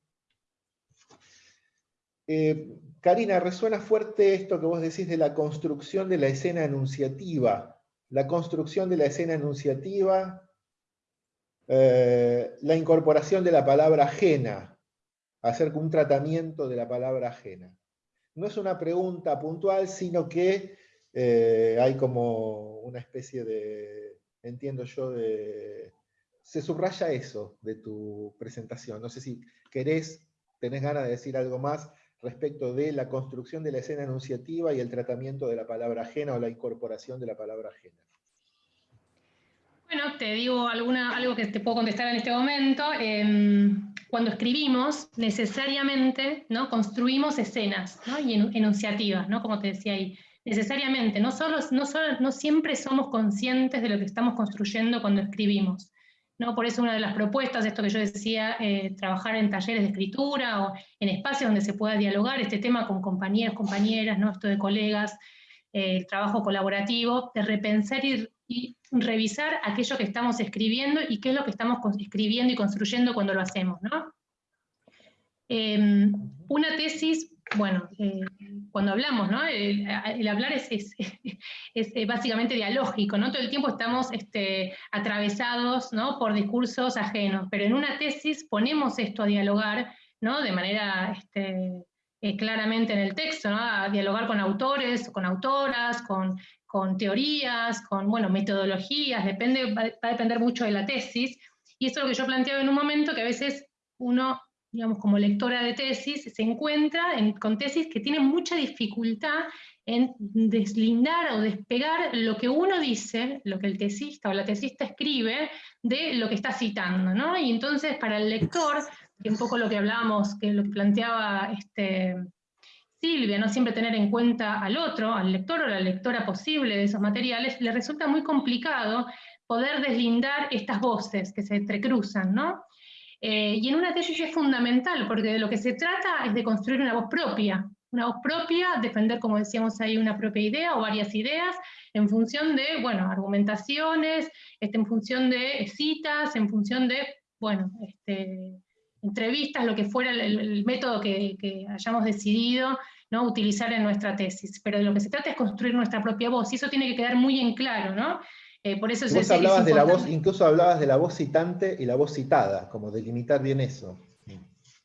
Eh, Karina, resuena fuerte esto que vos decís de la construcción de la escena enunciativa. La construcción de la escena enunciativa, la incorporación de la palabra ajena, hacer un tratamiento de la palabra ajena no es una pregunta puntual, sino que eh, hay como una especie de, entiendo yo, de... Se subraya eso de tu presentación. No sé si querés, tenés ganas de decir algo más respecto de la construcción de la escena enunciativa y el tratamiento de la palabra ajena o la incorporación de la palabra ajena. Bueno, te digo alguna, algo que te puedo contestar en este momento. Em, cuando escribimos, necesariamente ¿no? construimos escenas ¿no? y enunciativas, ¿no? como te decía ahí. Necesariamente, no, solo, no, solo, no siempre somos conscientes de lo que estamos construyendo cuando escribimos. ¿no? Por eso una de las propuestas, esto que yo decía, eh, trabajar en talleres de escritura o en espacios donde se pueda dialogar este tema con compañeros, compañeras, ¿no? esto de colegas, eh, el trabajo colaborativo, de repensar y y revisar aquello que estamos escribiendo y qué es lo que estamos escribiendo y construyendo cuando lo hacemos, ¿no? Em, una tesis, bueno, eh, cuando hablamos, ¿no? El, hablar es, es, eh, básicamente dialógico, ¿no? Todo el tiempo estamos este, atravesados ¿no? por discursos ajenos, pero en una tesis ponemos esto a dialogar, ¿no? De manera este, eh, claramente en el texto, dialogar con autores, con autoras, con, con teorías, con, bueno, metodologías, depende, va a depender mucho de la tesis, y eso es lo que yo planteaba en un momento, que a veces uno digamos, como lectora de tesis, se encuentra en, con tesis que tienen mucha dificultad en deslindar o despegar lo que uno dice, lo que el tesista o la tesista escribe, de lo que está citando, ¿no? Y entonces para el lector, que un poco lo que hablábamos, que lo que planteaba este, Silvia, no siempre tener en cuenta al otro, al lector o la lectora posible de esos materiales, le resulta muy complicado poder deslindar estas voces que se entrecruzan, ¿no? Eh, y en una tesis es fundamental, porque de lo que se trata es de construir una voz propia, una voz propia, defender, como decíamos ahí, una propia idea o varias ideas, en función de, bueno, argumentaciones, este, en función de citas, en función de, bueno, este, entrevistas, lo que fuera el, método que, que, hayamos decidido ¿no? utilizar en nuestra tesis. Pero de lo que se trata es construir nuestra propia voz, y eso tiene que quedar muy en claro, ¿no? Eh, por eso Vos hablabas de la voz, incluso hablabas de la voz citante y la voz citada, como delimitar bien eso.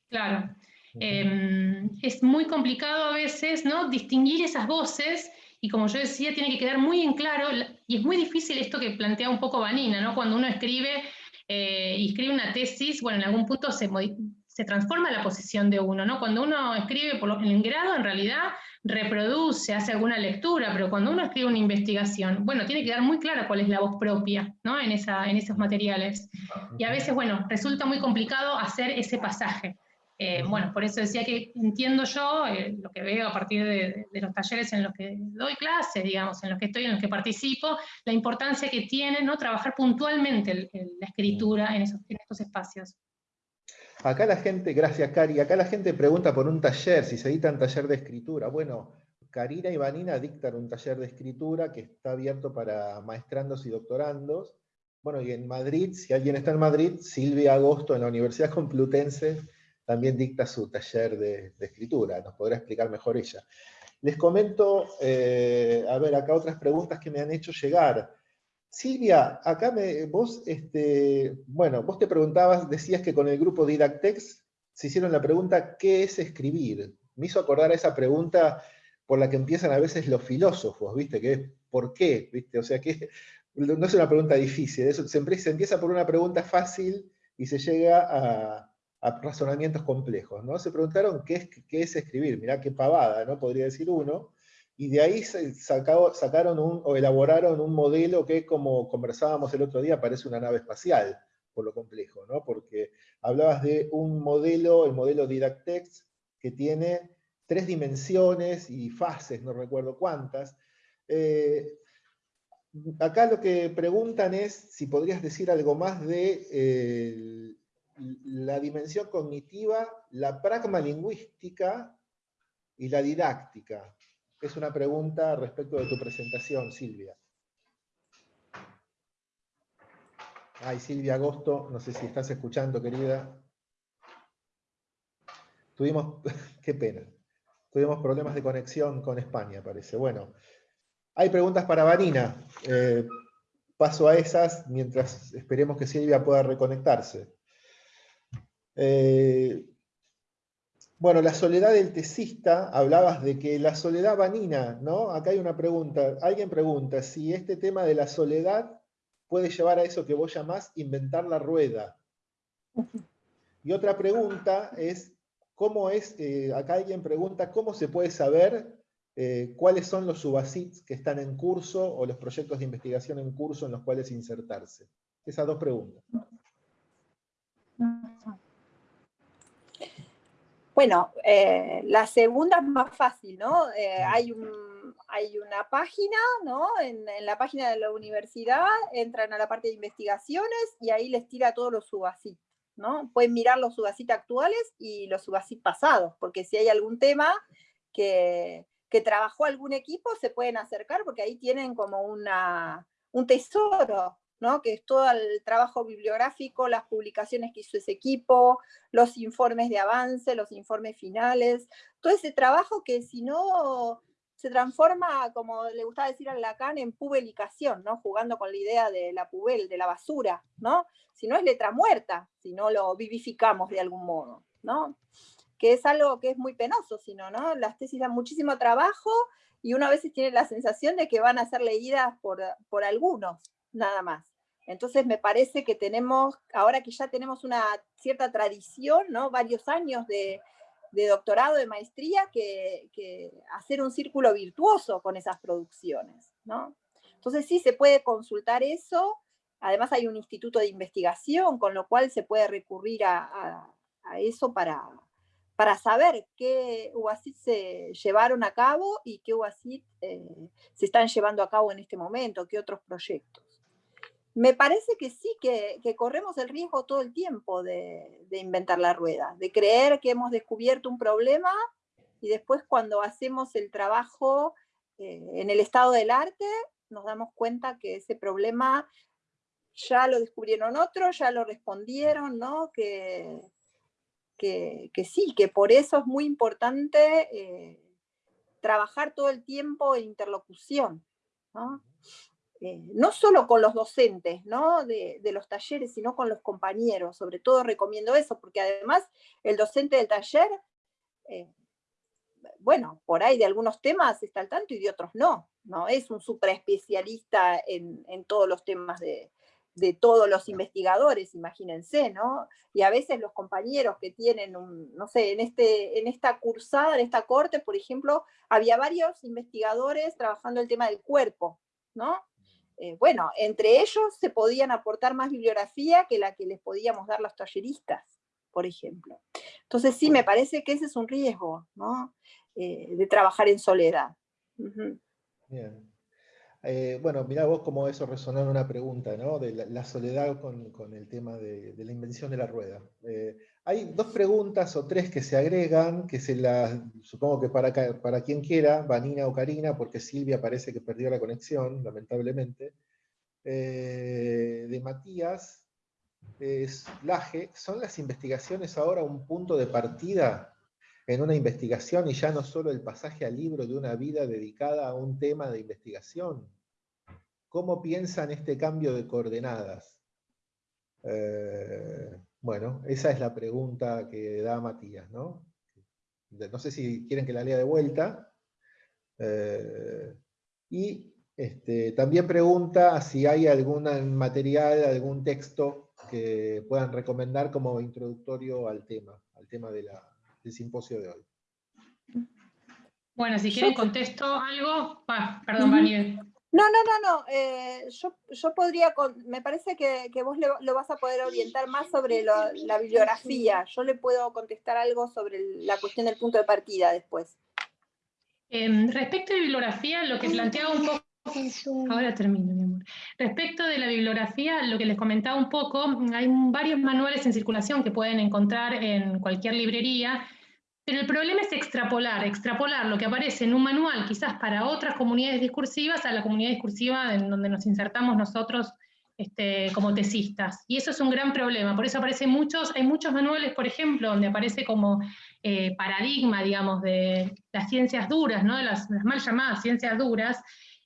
Claro. Em, es muy complicado a veces ¿no? distinguir esas voces y como yo decía, tiene que quedar muy en claro, y es muy difícil esto que plantea un poco Vanina, ¿no? cuando uno escribe eh, y escribe una tesis, bueno, en algún punto se, se transforma la posición de uno, ¿no? Cuando uno escribe por lo, en grado, en realidad reproduce, hace alguna lectura, pero cuando uno escribe una investigación, bueno, tiene que dar muy clara cuál es la voz propia, ¿no? En, esa, en esos materiales. Y a veces, bueno, resulta muy complicado hacer ese pasaje. Eh, bueno, por eso decía que entiendo yo, eh, lo que veo a partir de, los talleres en los que doy clases, digamos, en los que estoy, en los que participo, la importancia que tiene ¿no? trabajar puntualmente la escritura en, esos, en estos espacios. Acá la gente, gracias Cari, acá la gente pregunta por un taller, si se dicta un taller de escritura. Bueno, Karina y Vanina dictan un taller de escritura que está abierto para maestrandos y doctorandos. Bueno, y en Madrid, si alguien está en Madrid, Silvia Agosto en la Universidad Complutense también dicta su taller de, escritura, nos podrá explicar mejor ella. Les comento, eh, a ver, acá otras preguntas que me han hecho llegar. Silvia, acá vos, este, bueno, vos te preguntabas, decías que con el grupo Didactex se hicieron la pregunta, ¿qué es escribir? Me hizo acordar a esa pregunta por la que empiezan a veces los filósofos, ¿viste? Que es, ¿por qué? ¿Viste? O sea, que no es una pregunta difícil, se, empieza por una pregunta fácil y se llega a, razonamientos complejos, ¿no? Se preguntaron, ¿qué es, qué es escribir? Mirá qué pavada, ¿no? Podría decir uno y de ahí sacaron un, o elaboraron un modelo que, como conversábamos el otro día, parece una nave espacial, por lo complejo, ¿no? Porque hablabas de un modelo, el modelo Didactex, que tiene tres dimensiones y fases, no recuerdo cuántas. Eh, acá lo que preguntan es si podrías decir algo más de eh, la dimensión cognitiva, la pragma lingüística y la didáctica es una pregunta respecto de tu presentación, Silvia. Ay, Silvia Agosto, no sé si estás escuchando, querida. Tuvimos, qué pena, tuvimos problemas de conexión con España, parece. Bueno, hay preguntas para Vanina. Eh, paso a esas mientras esperemos que Silvia pueda reconectarse. Eh, bueno, la soledad del tesista, hablabas de que la soledad vanina, ¿no? Acá hay una pregunta, alguien pregunta si este tema de la soledad puede llevar a eso que vos llamás inventar la rueda. Y otra pregunta es, ¿cómo es, eh, acá alguien pregunta, ¿cómo se puede saber eh, cuáles son los subasits que están en curso o los proyectos de investigación en curso en los cuales insertarse? Esas dos preguntas. Bueno, eh, la segunda es más fácil, ¿no? Eh, hay, hay una página, ¿no? En, la página de la universidad entran a la parte de investigaciones y ahí les tira todos los subacit, ¿no? Pueden mirar los subacit actuales y los subacit pasados, porque si hay algún tema que, que trabajó algún equipo, se pueden acercar porque ahí tienen como una, un tesoro ¿no? que es todo el trabajo bibliográfico, las publicaciones que hizo ese equipo, los informes de avance, los informes finales, todo ese trabajo que si no se transforma, como le gustaba decir a Lacan, en publicación, ¿no? jugando con la idea de la pubel, de la basura, ¿no? si no es letra muerta, si no lo vivificamos de algún modo, ¿no? que es algo que es muy penoso, sino, ¿no? las tesis dan muchísimo trabajo y uno a veces tiene la sensación de que van a ser leídas por, por algunos, nada más. Entonces me parece que tenemos, ahora que ya tenemos una cierta tradición, ¿no? varios años de, doctorado, de maestría, que, hacer un círculo virtuoso con esas producciones. ¿no? Entonces sí se puede consultar eso, además hay un instituto de investigación, con lo cual se puede recurrir a, eso para, para saber qué UASIT se llevaron a cabo y qué UASIT eh, se están llevando a cabo en este momento, qué otros proyectos. Me parece que sí, que, corremos el riesgo todo el tiempo de, inventar la rueda, de creer que hemos descubierto un problema y después cuando hacemos el trabajo eh, en el estado del arte, nos damos cuenta que ese problema ya lo descubrieron otros, ya lo respondieron, ¿no? Que, que, sí, que por eso es muy importante eh, trabajar todo el tiempo en interlocución. ¿no? Eh, no solo con los docentes ¿no? de, los talleres, sino con los compañeros. Sobre todo recomiendo eso, porque además el docente del taller, eh, bueno, por ahí de algunos temas está al tanto y de otros no. No es un super especialista en, todos los temas de, todos los investigadores, imagínense, ¿no? Y a veces los compañeros que tienen, un, no sé, en, este, en esta cursada, en esta corte, por ejemplo, había varios investigadores trabajando el tema del cuerpo, ¿no? Eh, bueno, entre ellos se podían aportar más bibliografía que la que les podíamos dar los talleristas, por ejemplo. Entonces sí, me parece que ese es un riesgo, ¿no? Eh, de trabajar en soledad. Bien. Eh, bueno, mira vos cómo eso resonó en una pregunta, ¿no? De la, soledad con, el tema de, la invención de la rueda. Hay dos preguntas o tres que se agregan, que se las, supongo que para, para quien quiera, Vanina o Karina, porque Silvia parece que perdió la conexión, lamentablemente, eh, de Matías es Laje, ¿son las investigaciones ahora un punto de partida en una investigación y ya no solo el pasaje al libro de una vida dedicada a un tema de investigación? ¿Cómo piensan este cambio de coordenadas? Eh, bueno, esa es la pregunta que da Matías, ¿no? No sé si quieren que la lea de vuelta. Eh, y este, también pregunta si hay algún material, algún texto que puedan recomendar como introductorio al tema, al tema del simposio de hoy. Bueno, si quieren contesto algo. perdón, uh no, no, no, no. Eh, yo, podría, me parece que, vos lo vas a poder orientar más sobre la bibliografía. Yo le puedo contestar algo sobre la cuestión del punto de partida después. Em, respecto de bibliografía, lo que planteaba un poco... Ahora termino, mi amor. Respecto de la bibliografía, lo que les comentaba un poco, hay varios manuales en circulación que pueden encontrar en cualquier librería pero el problema es extrapolar, extrapolar lo que aparece en un manual, quizás para otras comunidades discursivas, a la comunidad discursiva en donde nos insertamos nosotros este, como tesistas. Y eso es un gran problema, por eso aparecen muchos, hay muchos manuales, por ejemplo, donde aparece como eh, paradigma, digamos, de las ciencias duras, ¿no? de las, mal llamadas ciencias duras,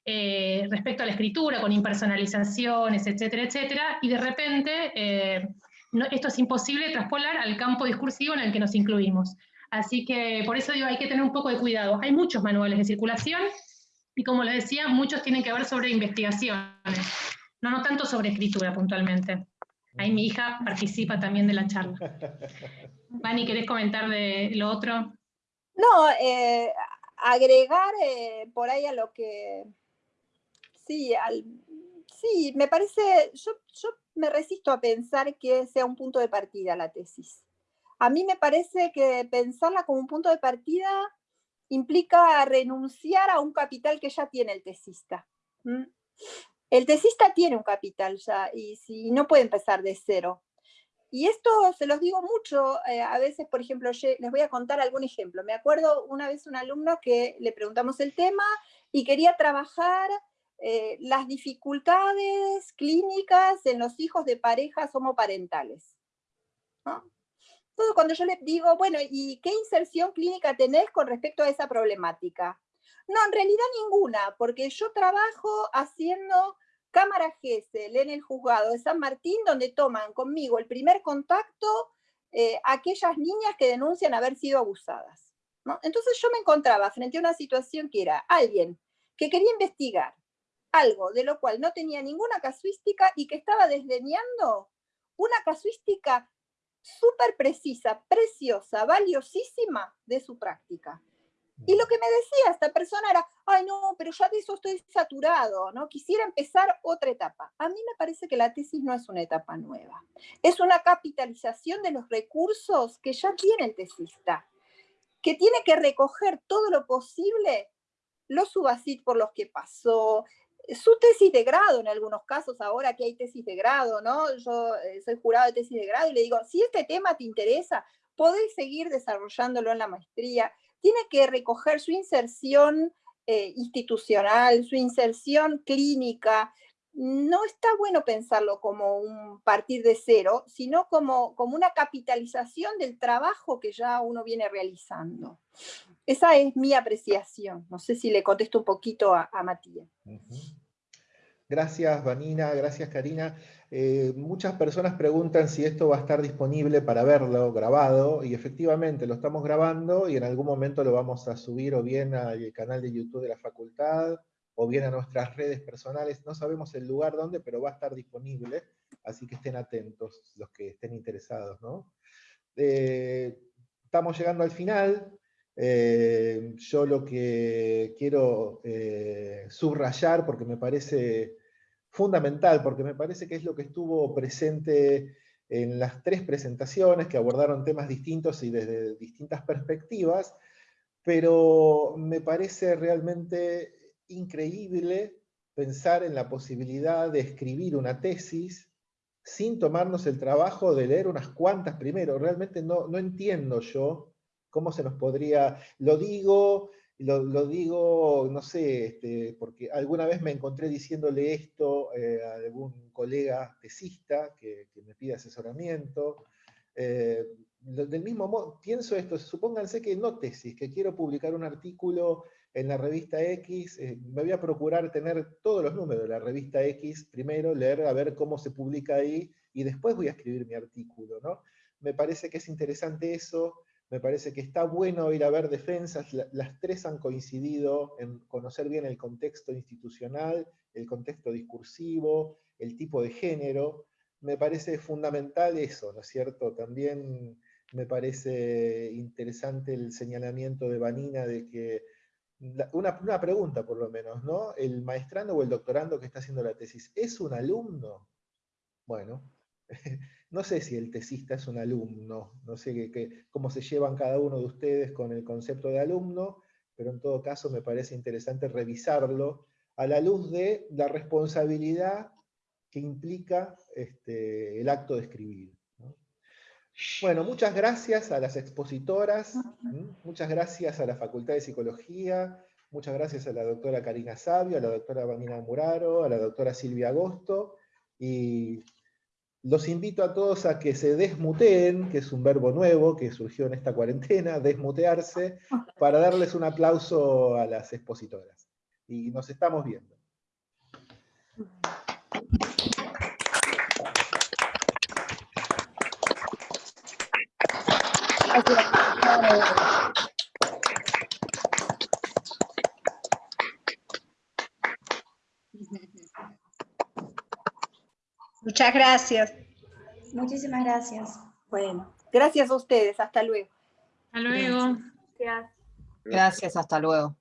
eh, respecto a la escritura, con impersonalizaciones, etcétera, etcétera, y de repente eh, esto es imposible traspolar al campo discursivo en el que nos incluimos. Así que por eso digo, hay que tener un poco de cuidado. Hay muchos manuales de circulación y como les decía, muchos tienen que ver sobre investigaciones, no, no tanto sobre escritura puntualmente. Ahí mi hija participa también de la charla. Vani, ¿querés comentar de lo otro? No, eh, agregar eh, por ahí a lo que... Sí, sí, me parece, yo, yo me resisto a pensar que sea un punto de partida la tesis a mí me parece que pensarla como un punto de partida implica renunciar a un capital que ya tiene el tesista. El tesista tiene un capital ya y si, no puede empezar de cero. Y esto se los digo mucho, eh, a veces, por ejemplo, les voy a contar algún ejemplo. Me acuerdo una vez un alumno que le preguntamos el tema y quería trabajar eh, las dificultades clínicas en los hijos de parejas homoparentales. Cuando yo le digo, bueno, ¿y qué inserción clínica tenés con respecto a esa problemática? No, en realidad ninguna, porque yo trabajo haciendo cámara GESEL en el juzgado de San Martín, donde toman conmigo el primer contacto eh, aquellas niñas que denuncian haber sido abusadas. Entonces yo me encontraba frente a una situación que era alguien que quería investigar algo de lo cual no tenía ninguna casuística y que estaba desdeñando una casuística súper precisa, preciosa, valiosísima de su práctica. Y lo que me decía esta persona era, ay no, pero ya de eso estoy saturado, ¿no? Quisiera empezar otra etapa. A mí me parece que la tesis no es una etapa nueva. Es una capitalización de los recursos que ya tiene el tesista, que tiene que recoger todo lo posible los subacit por los que pasó, su tesis de grado en algunos casos, ahora que hay tesis de grado, ¿no? Yo eh, soy jurado de tesis de grado y le digo, si este tema te interesa, podés seguir desarrollándolo en la maestría, tiene que recoger su inserción eh, institucional, su inserción clínica. No está bueno pensarlo como un partir de cero, sino como, como una capitalización del trabajo que ya uno viene realizando. Esa es mi apreciación. No sé si le contesto un poquito a, Matías. Gracias, Vanina, gracias, Karina. Eh, muchas personas preguntan si esto va a estar disponible para verlo grabado, y efectivamente lo estamos grabando y en algún momento lo vamos a subir o bien al canal de YouTube de la facultad, o bien a nuestras redes personales. No sabemos el lugar donde, pero va a estar disponible, así que estén atentos los que estén interesados. Eh, estamos llegando al final. Eh, yo lo que quiero eh, subrayar, porque me parece fundamental, porque me parece que es lo que estuvo presente en las tres presentaciones que abordaron temas distintos y desde distintas perspectivas, pero me parece realmente increíble pensar en la posibilidad de escribir una tesis sin tomarnos el trabajo de leer unas cuantas primero. Realmente no, no entiendo yo ¿Cómo se nos podría...? Lo digo, lo, digo, no sé, este, porque alguna vez me encontré diciéndole esto eh, a algún colega tesista que, me pide asesoramiento. Eh, del mismo modo, pienso esto, supónganse que no tesis, que quiero publicar un artículo en la revista X, eh, me voy a procurar tener todos los números de la revista X, primero leer a ver cómo se publica ahí, y después voy a escribir mi artículo, ¿no? Me parece que es interesante eso, me parece que está bueno ir a ver defensas, las tres han coincidido en conocer bien el contexto institucional, el contexto discursivo, el tipo de género, me parece fundamental eso, ¿no es cierto? También me parece interesante el señalamiento de Vanina de que, una, una, pregunta por lo menos, ¿no? ¿El maestrando o el doctorando que está haciendo la tesis es un alumno? Bueno, no sé si el tesista es un alumno, no sé cómo se llevan cada uno de ustedes con el concepto de alumno, pero en todo caso me parece interesante revisarlo a la luz de la responsabilidad que implica este, el acto de escribir. Bueno, muchas gracias a las expositoras, muchas gracias a la Facultad de Psicología, muchas gracias a la doctora Karina Sabio, a la doctora Vanina Muraro, a la doctora Silvia Agosto, y los invito a todos a que se desmuteen, que es un verbo nuevo que surgió en esta cuarentena, desmutearse, para darles un aplauso a las expositoras. Y nos estamos viendo. Muchas gracias. Muchísimas gracias. Bueno, gracias a ustedes. Hasta luego. Hasta luego. Gracias. Gracias, hasta luego.